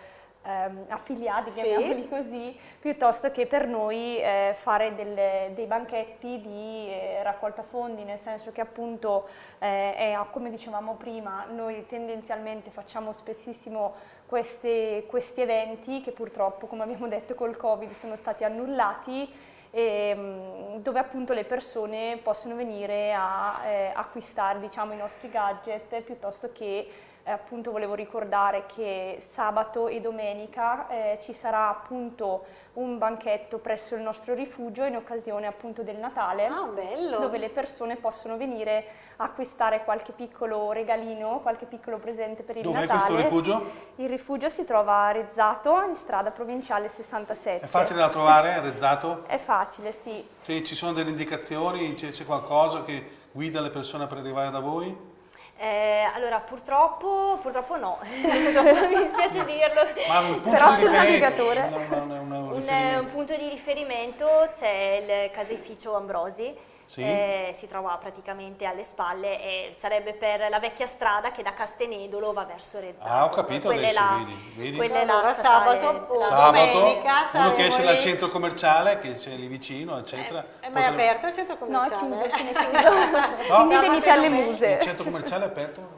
ehm, affiliati, Sì. chiamiamoli così, piuttosto che per noi eh, fare delle- dei banchetti di eh, raccolta fondi, nel senso che appunto, eh, è, come dicevamo prima, noi tendenzialmente facciamo spessissimo queste- questi eventi che purtroppo, come abbiamo detto col Covid, sono stati annullati ehm, dove appunto le persone possono venire a eh, acquistare diciamo, i nostri gadget piuttosto che eh, appunto volevo ricordare che sabato e domenica eh, ci sarà appunto un banchetto presso il nostro rifugio in occasione appunto del Natale Ah, bello! dove le persone possono venire a acquistare qualche piccolo regalino, qualche piccolo presente per il Dov'è Natale. questo rifugio? Il rifugio si trova a Rezzato, in strada provinciale 67. È facile da trovare, Rezzato? È facile, sì. Sì, ci sono delle indicazioni, c'è, c'è qualcosa che guida le persone per arrivare da voi? Eh, allora, purtroppo, purtroppo no, [LAUGHS] Purtroppo mi dispiace dirlo. Però sul navigatore. Un un punto di riferimento c'è il caseificio Ambrosi, Sì. eh, si trova praticamente alle spalle e sarebbe per la vecchia strada che da Castenedolo va verso Rezzato. Ah, ho capito Quella è adesso, la- vedi, vedi? quella è la Allora, sabato o la- Sabato, domenica uno che esce dal centro commerciale, che c'è lì vicino, eccetera. È mai potrebbe- aperto il centro No, è commerciale? chiuso, [LAUGHS] fine chiuso. No? Quindi venite alle muse. Il centro commerciale è aperto?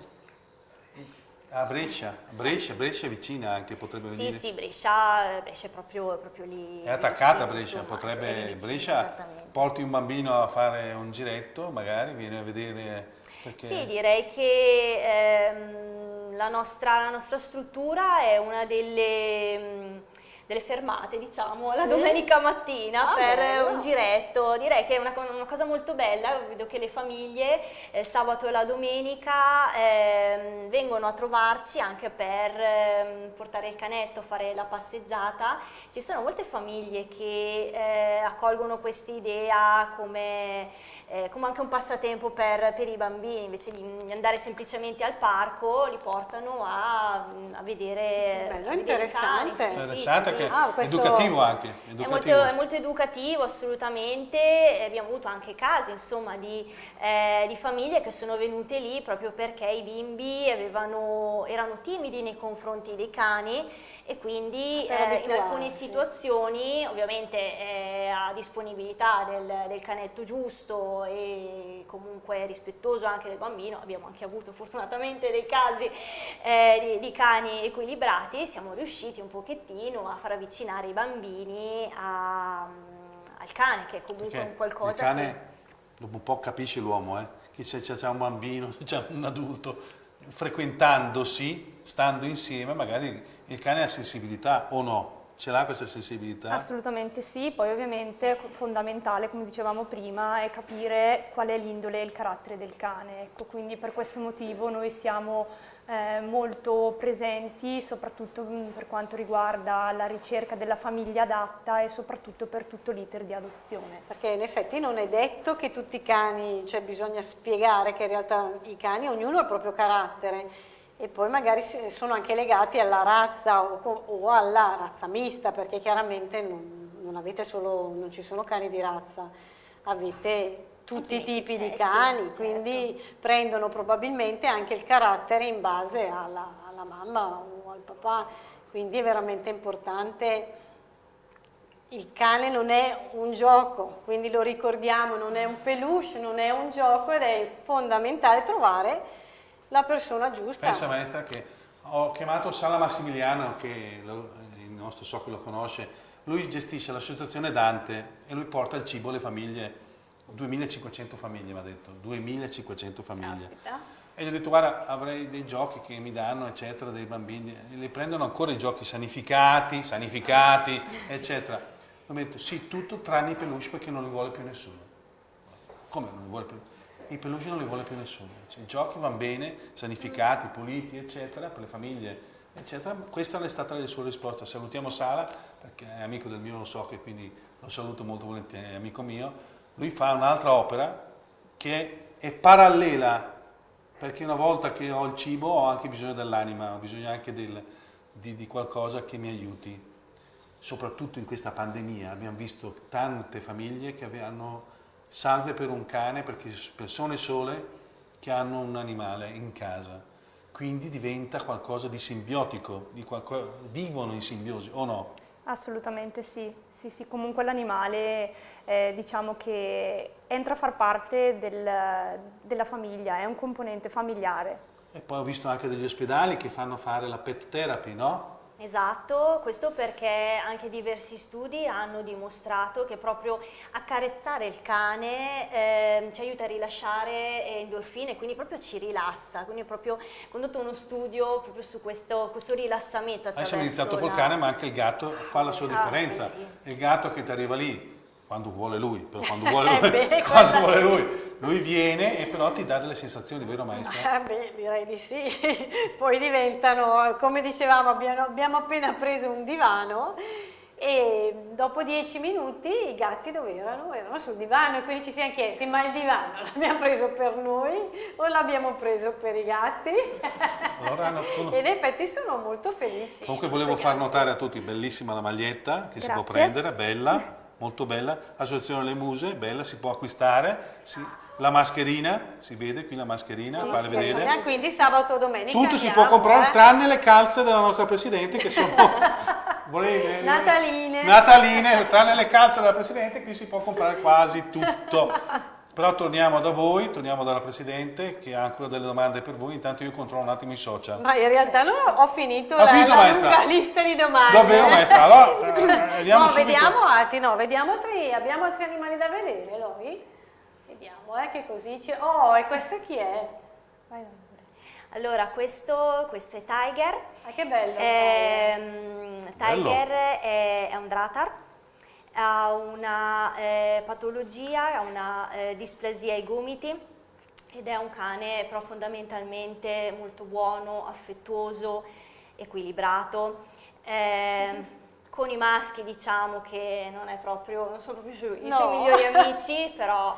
A Brescia, Brescia, Brescia è vicina anche, potrebbe Sì, venire. sì, Brescia, Brescia è proprio, proprio lì. È attaccata Brescia, insomma, potrebbe sì, vicino, Brescia porti un bambino a fare un giretto, magari viene a vedere perché Sì, direi che ehm, la, nostra, la nostra struttura è una delle, delle fermate, diciamo, la Sì? domenica mattina Ah, per bello. un giretto. Direi che è una, una cosa molto bella, vedo che le famiglie eh, il sabato e la domenica ehm, vengono a trovarci anche per ehm, portare il canetto, fare la passeggiata. Ci sono molte famiglie che eh, accolgono questa idea come, eh, come anche un passatempo per, per i bambini, invece di andare semplicemente al parco, li portano a, a vedere, Bello, a vedere i cani. interessante. Sì, sì, interessante, sì. Che Ah, educativo anche. È Educativo. molto, è molto educativo assolutamente, abbiamo avuto anche casi insomma, di, eh, di famiglie che sono venute lì proprio perché i bimbi avevano- erano timidi nei confronti dei cani e quindi Per eh, in alcune situazioni ovviamente eh, a disponibilità del, del canetto giusto e comunque rispettoso anche del bambino, abbiamo anche avuto fortunatamente dei casi eh, di, di cani equilibrati, siamo riusciti un pochettino a far avvicinare i bambini a- al cane che è comunque Perché un qualcosa il cane dopo un po' capisce l'uomo, eh? che se c'è un bambino, [LAUGHS] c'è un adulto, frequentandosi, stando insieme, magari il cane ha sensibilità o no. Ce l'ha questa sensibilità? Assolutamente sì, poi ovviamente fondamentale, come dicevamo prima, è capire qual è l'indole e il carattere del cane. Ecco, quindi per questo motivo noi siamo eh, molto presenti, soprattutto mm, per quanto riguarda la ricerca della famiglia adatta e soprattutto per tutto l'iter di adozione. Perché in effetti non è detto che tutti i cani, cioè bisogna spiegare che in realtà i cani, ognuno ha il proprio carattere e poi magari sono anche legati alla razza o, o alla razza mista, perché chiaramente non, non, solo, non, ci sono cani di razza, avete tutti i tipi certo, di cani, certo. quindi prendono probabilmente anche il carattere in base alla, alla mamma o al papà, quindi è veramente importante il cane non è un gioco, quindi lo ricordiamo, non è un peluche, non è un gioco ed è fondamentale trovare la persona giusta. Pensa maestra che ho chiamato Sala Massimiliano, che lo, il nostro so che lo conosce, lui gestisce l'associazione Dante e lui porta il cibo alle famiglie, 2500 famiglie mi ha detto, 2500 famiglie. Aspetta. E gli ho detto guarda avrei dei giochi che mi danno eccetera, dei bambini, e li prendono ancora i giochi sanificati, sanificati eccetera. Ho detto sì tutto tranne i peluche perché non li vuole più nessuno. Come non li vuole più i peluche non li vuole più nessuno. Cioè, I giochi vanno bene, sanificati, puliti, eccetera, per le famiglie, eccetera. Questa è stata la sua risposta. Salutiamo Sala, perché è amico del mio, lo so che quindi lo saluto molto volentieri, è amico mio. Lui fa un'altra opera che è parallela, perché una volta che ho il cibo ho anche bisogno dell'anima, ho bisogno anche del, di, di qualcosa che mi aiuti. Soprattutto in questa pandemia abbiamo visto tante famiglie che hanno salve per un cane perché persone sole che hanno un animale in casa. Quindi diventa qualcosa di simbiotico, di qualcosa, vivono in simbiosi o no? Assolutamente sì, sì, sì. comunque l'animale eh, diciamo che entra a far parte del, della famiglia, è un componente familiare. E poi ho visto anche degli ospedali che fanno fare la pet therapy, no? Esatto, questo perché anche diversi studi hanno dimostrato che proprio accarezzare il cane eh, ci aiuta a rilasciare endorfine, quindi proprio ci rilassa, quindi è proprio condotto uno studio proprio su questo, questo rilassamento. Adesso abbiamo iniziato col cane ma anche il gatto fa la sua differenza, ah, sì, sì. il gatto che ti arriva lì quando vuole lui, però quando [LAUGHS] vuole lui, beh, [LAUGHS] quando vuole lui, lui viene e però ti dà delle sensazioni, vero maestra? Ah, beh, direi di sì, [LAUGHS] poi diventano, come dicevamo, abbiamo, abbiamo appena preso un divano e dopo dieci minuti i gatti dove erano? Erano sul divano e quindi ci siamo chiesti ma il divano l'abbiamo preso per noi o l'abbiamo preso per i gatti? Allora hanno... e in effetti sono molto felici. Comunque volevo far notare a tutti, bellissima la maglietta che Grazie. si può prendere, bella molto bella, Associazione Le Muse, bella, si può acquistare, si, la mascherina, si vede qui la mascherina, sì, fare vedere. Quindi sabato o domenica Tutto andiamo, si può comprare, eh? tranne le calze della nostra Presidente che sono... [LAUGHS] Volete, nataline. Nataline, tranne le calze della Presidente, qui si può comprare quasi tutto. [LAUGHS] Però torniamo da voi, torniamo dalla Presidente che ha ancora delle domande per voi, intanto io controllo un attimo i social. Ma in realtà non ho finito la, finito, la lunga lista di domande. Davvero maestra? Allora, [LAUGHS] eh, vediamo no, vediamo altri, no, vediamo altri, abbiamo altri animali da vedere, noi? Vediamo, eh, che così ci... Oh, e questo chi è? Vai, allora, questo, questo, è Tiger. Ah, che bello! Eh, Tiger è, è un dratar ha una eh, patologia, ha una eh, displasia ai gomiti ed è un cane però fondamentalmente molto buono, affettuoso, equilibrato. Eh, con i maschi diciamo che non, proprio, non sono proprio i no. suoi migliori amici, [LAUGHS] però...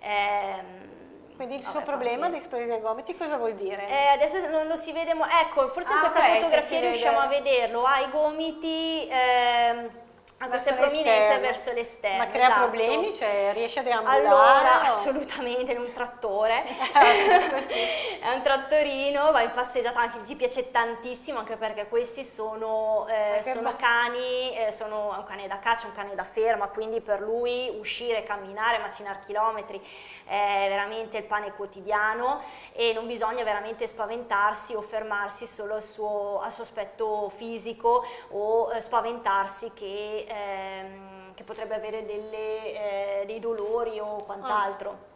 Ehm, quindi il Vabbè, suo problema di displasia ai gomiti cosa vuol dire? Eh, adesso non lo si vede, ecco, forse ah, in questa okay, fotografia riusciamo vede. a vederlo, ha i gomiti... Ehm, ha questa prominenza verso l'esterno. Ma crea esatto. problemi? Cioè riesce a deambulare? Allora, o... assolutamente, è un trattore, [LAUGHS] è un trattorino, va in passeggiata, anche gli piace tantissimo, anche perché questi sono, eh, sono cani, eh, sono un cane da caccia, un cane da ferma, quindi per lui uscire, camminare, macinare chilometri è veramente il pane quotidiano e non bisogna veramente spaventarsi o fermarsi solo al suo, al suo aspetto fisico o eh, spaventarsi che ehm, che potrebbe avere delle, eh, dei dolori o quant'altro.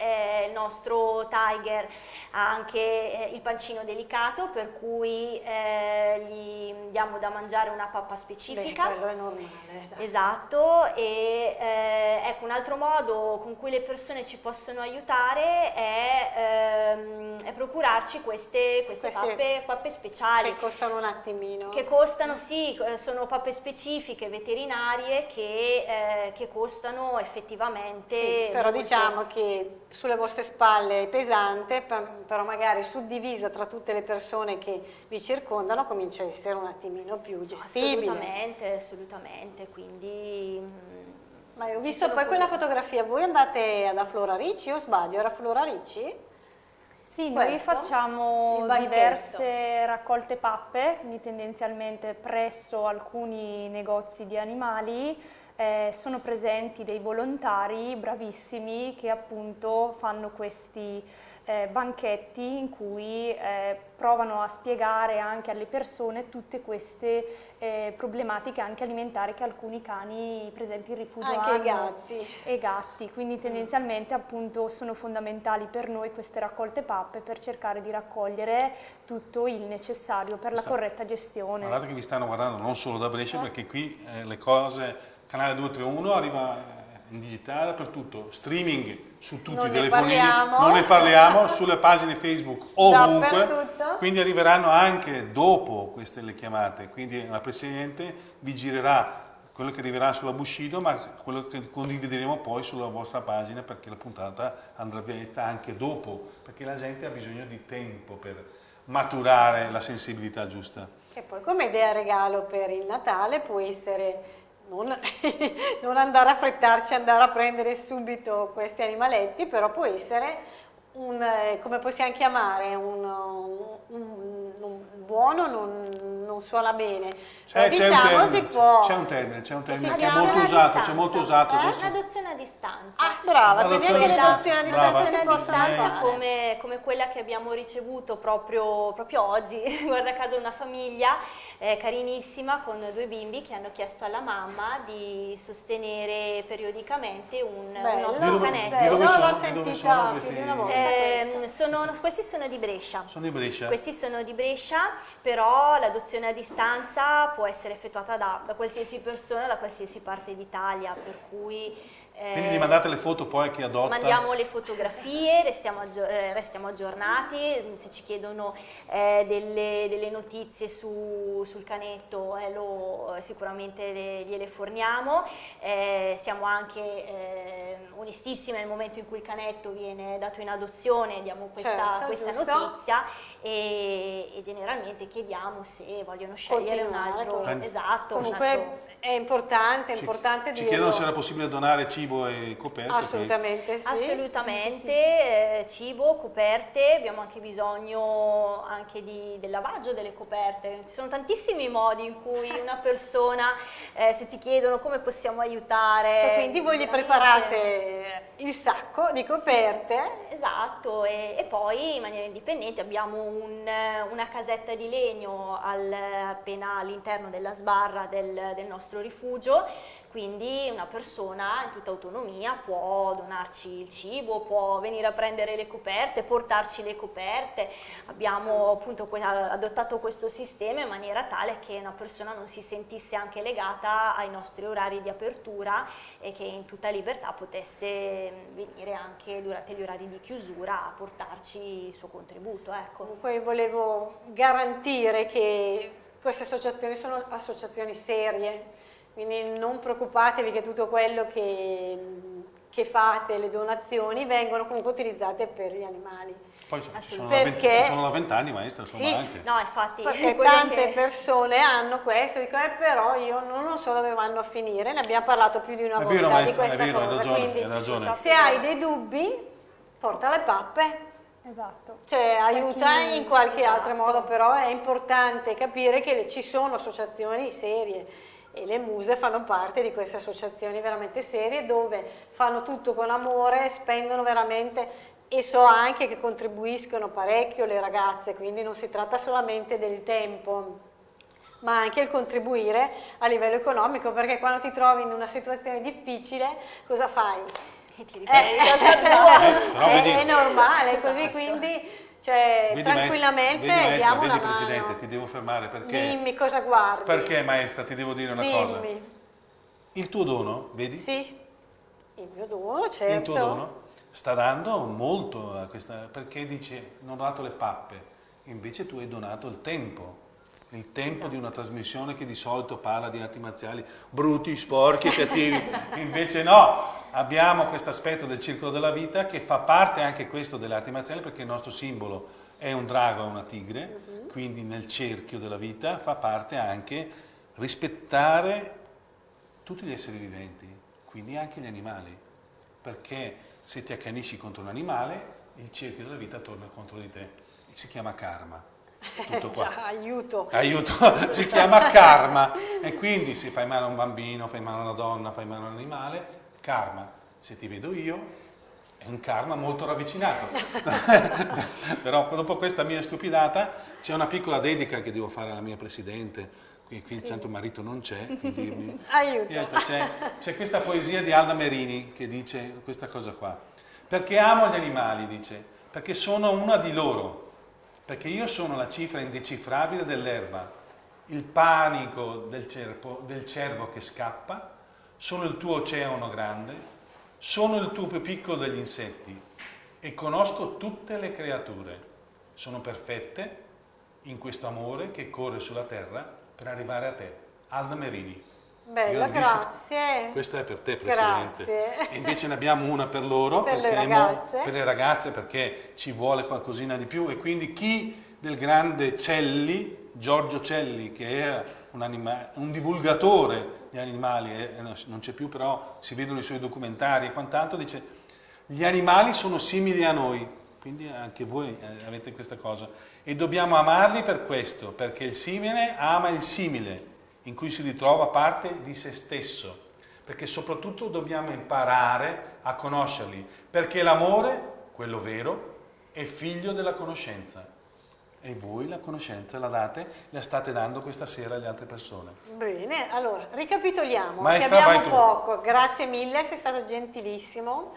Eh, il nostro tiger ha anche eh, il pancino delicato per cui eh, gli diamo da mangiare una pappa specifica. Beh, quello è normale. Dai. Esatto, e eh, ecco un altro modo con cui le persone ci possono aiutare è, ehm, è procurarci queste, queste, Queste- pappe, pappe speciali. Che costano un attimino. Che costano, sì, eh, sono pappe specifiche veterinarie che, eh, che costano effettivamente. Sì, però diciamo che sulle vostre spalle è pesante, per- però magari suddivisa tra tutte le persone che vi circondano comincia a essere un attimino più gestibile. Assolutamente, assolutamente, quindi... mm, Ma ho visto poi quella fotografia, voi andate ad Flora Ricci o sbaglio? Era Flora Ricci? Sì, noi Questo? facciamo Il banchetto. diverse raccolte pappe, quindi tendenzialmente presso alcuni negozi di animali. Eh, sono presenti dei volontari bravissimi che appunto fanno questi eh, banchetti in cui eh, provano a spiegare anche alle persone tutte queste eh, problematiche anche alimentari che alcuni cani presenti in rifugio Anche hanno i gatti. e gatti, quindi tendenzialmente appunto sono fondamentali per noi queste raccolte pappe per cercare di raccogliere tutto il necessario per la corretta gestione. Guardate che vi stanno guardando non solo da Brescia, Ah. perché qui eh, le cose, canale 231 arriva eh, in digitale dappertutto, streaming su tutti Non i telefonini, parliamo. non ne parliamo, sulle pagine Facebook ovunque, quindi arriveranno anche dopo queste le chiamate, quindi la Presidente vi girerà quello che arriverà sulla Bushido, ma quello che condivideremo poi sulla vostra pagina perché la puntata andrà vista anche dopo, perché la gente ha bisogno di tempo per maturare la sensibilità giusta. E poi come idea regalo per il Natale può essere non, [LAUGHS] non andare a frettarci, andare a prendere subito questi animaletti, però può essere un, eh, come possiamo chiamare, un, un- un buono non, non suona bene. Eh, un diciamo si termine, può... c'è un termine, c'è un termine che è molto usato, c'è molto usato Eh? adesso. Un'adozione a distanza. Ah, brava, quindi anche a le distanza. adozioni a Brava. distanza si possono distanza come, come quella che abbiamo ricevuto proprio, proprio oggi, [LAUGHS] guarda caso una famiglia eh, carinissima con due bimbi che hanno chiesto alla mamma di sostenere periodicamente un, un nostro canetto. di dove no, sono- l'ho di dove sono questi- Ehm, sono- questi sono di Brescia. Sono di Brescia. Questi sono di Brescia, però l'adozione a distanza può essere effettuata da, da qualsiasi persona, da qualsiasi parte d'Italia, per cui... eh, Quindi gli mandate le foto poi a chi adotta? Mandiamo le fotografie, restiamo, aggio- eh, restiamo aggiornati, se ci chiedono eh, delle, delle notizie su- sul canetto eh, lo- sicuramente le- gliele forniamo, Eh, siamo anche eh, onestissime nel momento in cui il canetto viene dato in adozione, diamo questa, Certo, questa notizia e, e generalmente chiediamo se vogliono scegliere un Continuare altro, con- esatto, un altro- Comunque è importante, è Ci, importante ci chiedono se era possibile donare cibo e coperte. Assolutamente sì. Assolutamente, eh, cibo, coperte, abbiamo anche bisogno anche di- del lavaggio delle coperte. Ci sono tantissimi modi in cui [LAUGHS] una persona, eh, se ti chiedono come possiamo aiutare... Cioè, quindi voi gli veramente- preparate il sacco di coperte Esatto, e, e poi in maniera indipendente abbiamo un, eh, una casetta di legno al- appena all'interno della sbarra del, del nostro rifugio, quindi una persona in tutta autonomia può donarci il cibo, può venire a prendere le coperte, portarci le coperte. Abbiamo appunto adottato questo sistema in maniera tale che una persona non si sentisse anche legata ai nostri orari di apertura e che in tutta libertà potesse venire anche durante gli orari di chiusura a portarci il suo contributo. Ecco. Comunque volevo garantire che queste associazioni sono associazioni serie, quindi non preoccupatevi che tutto quello che, che fate, le donazioni, vengono comunque utilizzate per gli animali. Poi ci sono, Perché- ci sono da vent'anni maestra, insomma Sì. anche. No, infatti, Perché tante che- persone hanno questo, dicono eh, però io non, non so dove vanno a finire, ne abbiamo parlato più di una È volta vero, di maestra, è questa vero, hai cosa, ragione, quindi hai ragione. se hai dei dubbi porta le pappe. Esatto. Cioè aiuta chi- in qualche altro esatto. modo, però è importante capire che ci sono associazioni serie e le muse fanno parte di queste associazioni veramente serie dove fanno tutto con amore, spendono veramente e so anche che contribuiscono parecchio le ragazze, quindi non si tratta solamente del tempo ma anche il contribuire a livello economico, perché quando ti trovi in una situazione difficile cosa fai? E ti ripeti casa tua. Eh, [LAUGHS] però è, è normale, così quindi cioè, Vedi, tranquillamente maestra, vedi, maestra, vedi Presidente, mano. ti devo fermare perché... Dimmi cosa guardi. Perché maestra, ti devo dire una cosa. Dimmi. Il tuo dono, vedi? Sì, il mio dono, certo. Il tuo dono sta dando molto a questa... perché dice non ho dato le pappe, invece tu hai donato il tempo. Il tempo di una trasmissione che di solito parla di arti marziali brutti, sporchi cattivi. [LAUGHS] Invece no, abbiamo questo aspetto del circolo della vita che fa parte anche questo delle arti marziali perché il nostro simbolo è un drago e una tigre, quindi nel cerchio della vita fa parte anche rispettare tutti gli esseri viventi, quindi anche gli animali, perché se ti accanisci contro un animale, il cerchio della vita torna contro di te. Si chiama karma. Tutto [LAUGHS] qua. Già, aiuto. Aiuto, si chiama karma. E quindi se fai male a un bambino, fai male a una donna, fai male a un animale, karma. Se ti vedo io, è un karma molto ravvicinato. [LAUGHS] [LAUGHS] Però dopo questa mia stupidata c'è una piccola dedica che devo fare alla mia presidente. Qui, qui il santo marito non c'è, quindi [LAUGHS] Aiuto. C'è questa poesia di Alda Merini che dice questa cosa qua. Perché amo gli animali, dice, perché sono una di loro, perché io sono la cifra indecifrabile dell'erba, il panico del, cervo, del cervo che scappa, sono il tuo oceano grande, sono il tuo più piccolo degli insetti e conosco tutte le creature. Sono perfette in questo amore che corre sulla terra per arrivare a te. Alda Merini. Bella, grazie. Questa è per te, Presidente. Grazie. E invece ne abbiamo una per loro, Per le perché mo- ragazze. per le ragazze, perché ci vuole qualcosina di più. E quindi chi del grande Celli, Giorgio Celli, che era un, un divulgatore di animali, eh, non c'è più però, si vedono i suoi documentari e quant'altro, dice gli animali sono simili a noi, quindi anche voi eh, avete questa cosa. E dobbiamo amarli per questo, perché il simile ama il simile, in cui si ritrova parte di se stesso. Perché soprattutto dobbiamo imparare a conoscerli, perché l'amore, quello vero, è figlio della conoscenza. E voi la conoscenza la date, la state dando questa sera alle altre persone. Bene, allora ricapitoliamo. Maestra, abbiamo poco. Grazie mille, sei stato gentilissimo.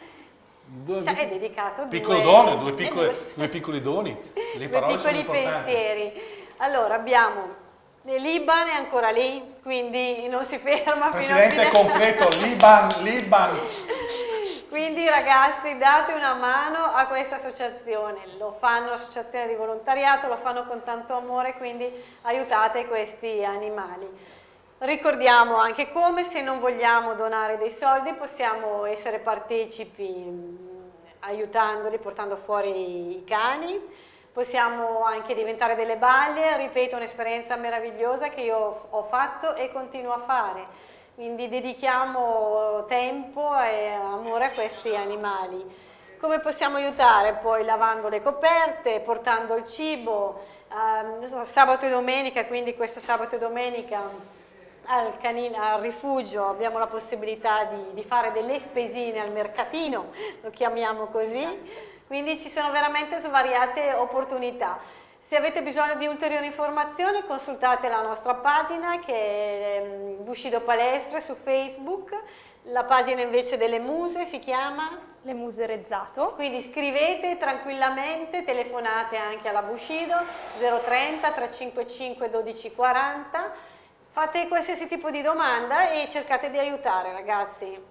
Due, Cioè, è dedicato piccolo due- dono, due, [LAUGHS] piccole- due- due piccoli doni. Le due parole piccoli pensieri. Allora, abbiamo Liban è ancora lì, quindi non si ferma Presidente fino a fine- completo, Liban, Liban. [LAUGHS] Quindi ragazzi date una mano a questa associazione, lo fanno l'associazione di volontariato, lo fanno con tanto amore, quindi aiutate questi animali. Ricordiamo anche come se non vogliamo donare dei soldi possiamo essere partecipi mh, aiutandoli, portando fuori i cani, possiamo anche diventare delle baglie, ripeto un'esperienza meravigliosa che io ho fatto e continuo a fare. Quindi dedichiamo tempo e amore a questi animali. Come possiamo aiutare? Poi lavando le coperte, portando il cibo, ehm, sabato e domenica, quindi questo sabato e domenica al, canin- al rifugio abbiamo la possibilità di, di fare delle spesine al mercatino, lo chiamiamo così, quindi ci sono veramente svariate opportunità. Se avete bisogno di ulteriori informazioni consultate la nostra pagina che è ehm, Bushido Palestre su Facebook, la pagina invece delle muse si chiama Le Muse Rezzato. quindi scrivete tranquillamente, telefonate anche alla Bushido 030 355 1240, fate qualsiasi tipo di domanda e cercate di aiutare ragazzi.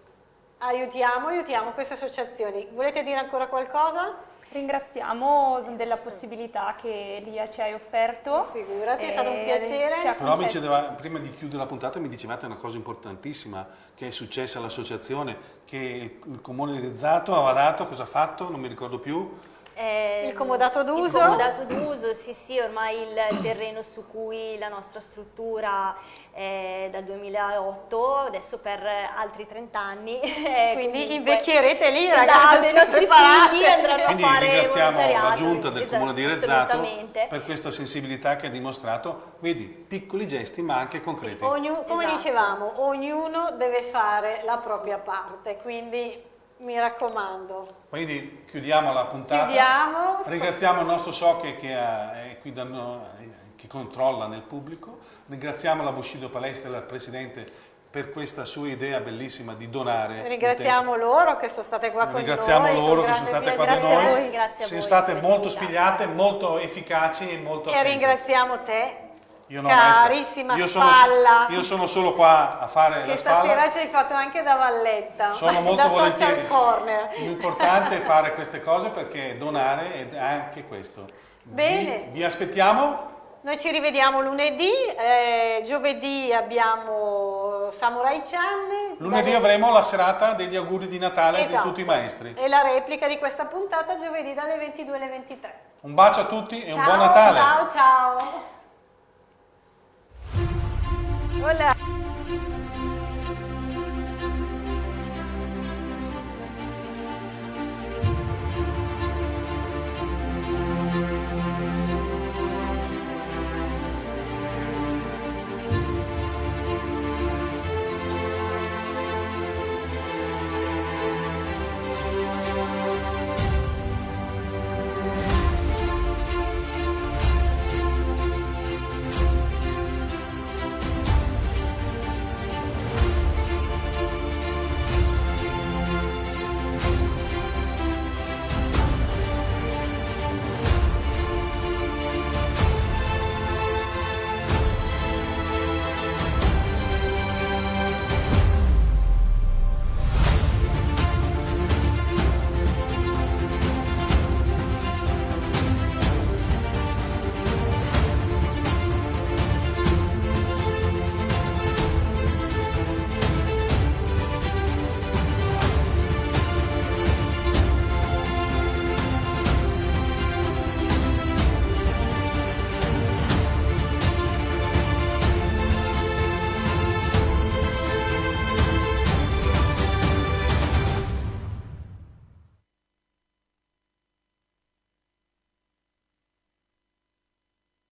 Aiutiamo, aiutiamo queste associazioni. Volete dire ancora qualcosa? Ringraziamo della possibilità che Lia ci hai offerto. Figurati, è stato un piacere. ha Però diceva, prima di chiudere la puntata mi dicevate una cosa importantissima che è successa all'associazione, che il, comune di Rizzato aveva dato, cosa ha fatto, non mi ricordo più, Eh, Il comodato d'uso? Il comodato d'uso, sì sì, ormai il terreno su cui la nostra struttura è dal 2008, adesso per altri 30 anni. è Quindi comunque- invecchierete lì Esatto, ragazzi, i nostri figli andranno Quindi a fare ringraziamo la giunta del esatto, comune di Rezzato per questa sensibilità che ha dimostrato, vedi, piccoli gesti ma anche concreti. Ognu- come Esatto. dicevamo, ognuno deve fare la propria parte, quindi mi raccomando. Quindi chiudiamo la puntata. Chiudiamo. Ringraziamo il nostro Soche che ha- è qui da noi, che controlla nel pubblico. Ringraziamo la Bushido Palestra e la Presidente per questa sua idea bellissima di donare. Ringraziamo loro che sono state qua con Ringraziamo noi. loro con che sono state qua da piacere. noi. voi, grazie a Siamo voi state molto spigliate, molto efficaci e molto E attente. ringraziamo te, Io no, maestra. carissima io sono, spalla, io sono solo qua a fare che la spalla. stasera ci hai fatto anche da valletta, Sono [LAUGHS] molto da volentieri. corner. L'importante è fare queste cose perché donare è anche questo. Bene. Vi, vi aspettiamo. Noi ci rivediamo lunedì, eh, giovedì abbiamo Samurai Channel. Lunedì avremo la serata degli auguri di Natale di Esatto. tutti i maestri. E la replica di questa puntata giovedì dalle 22 alle 23. Un bacio a tutti e un Ciao, buon Natale. Ciao ciao. Hola.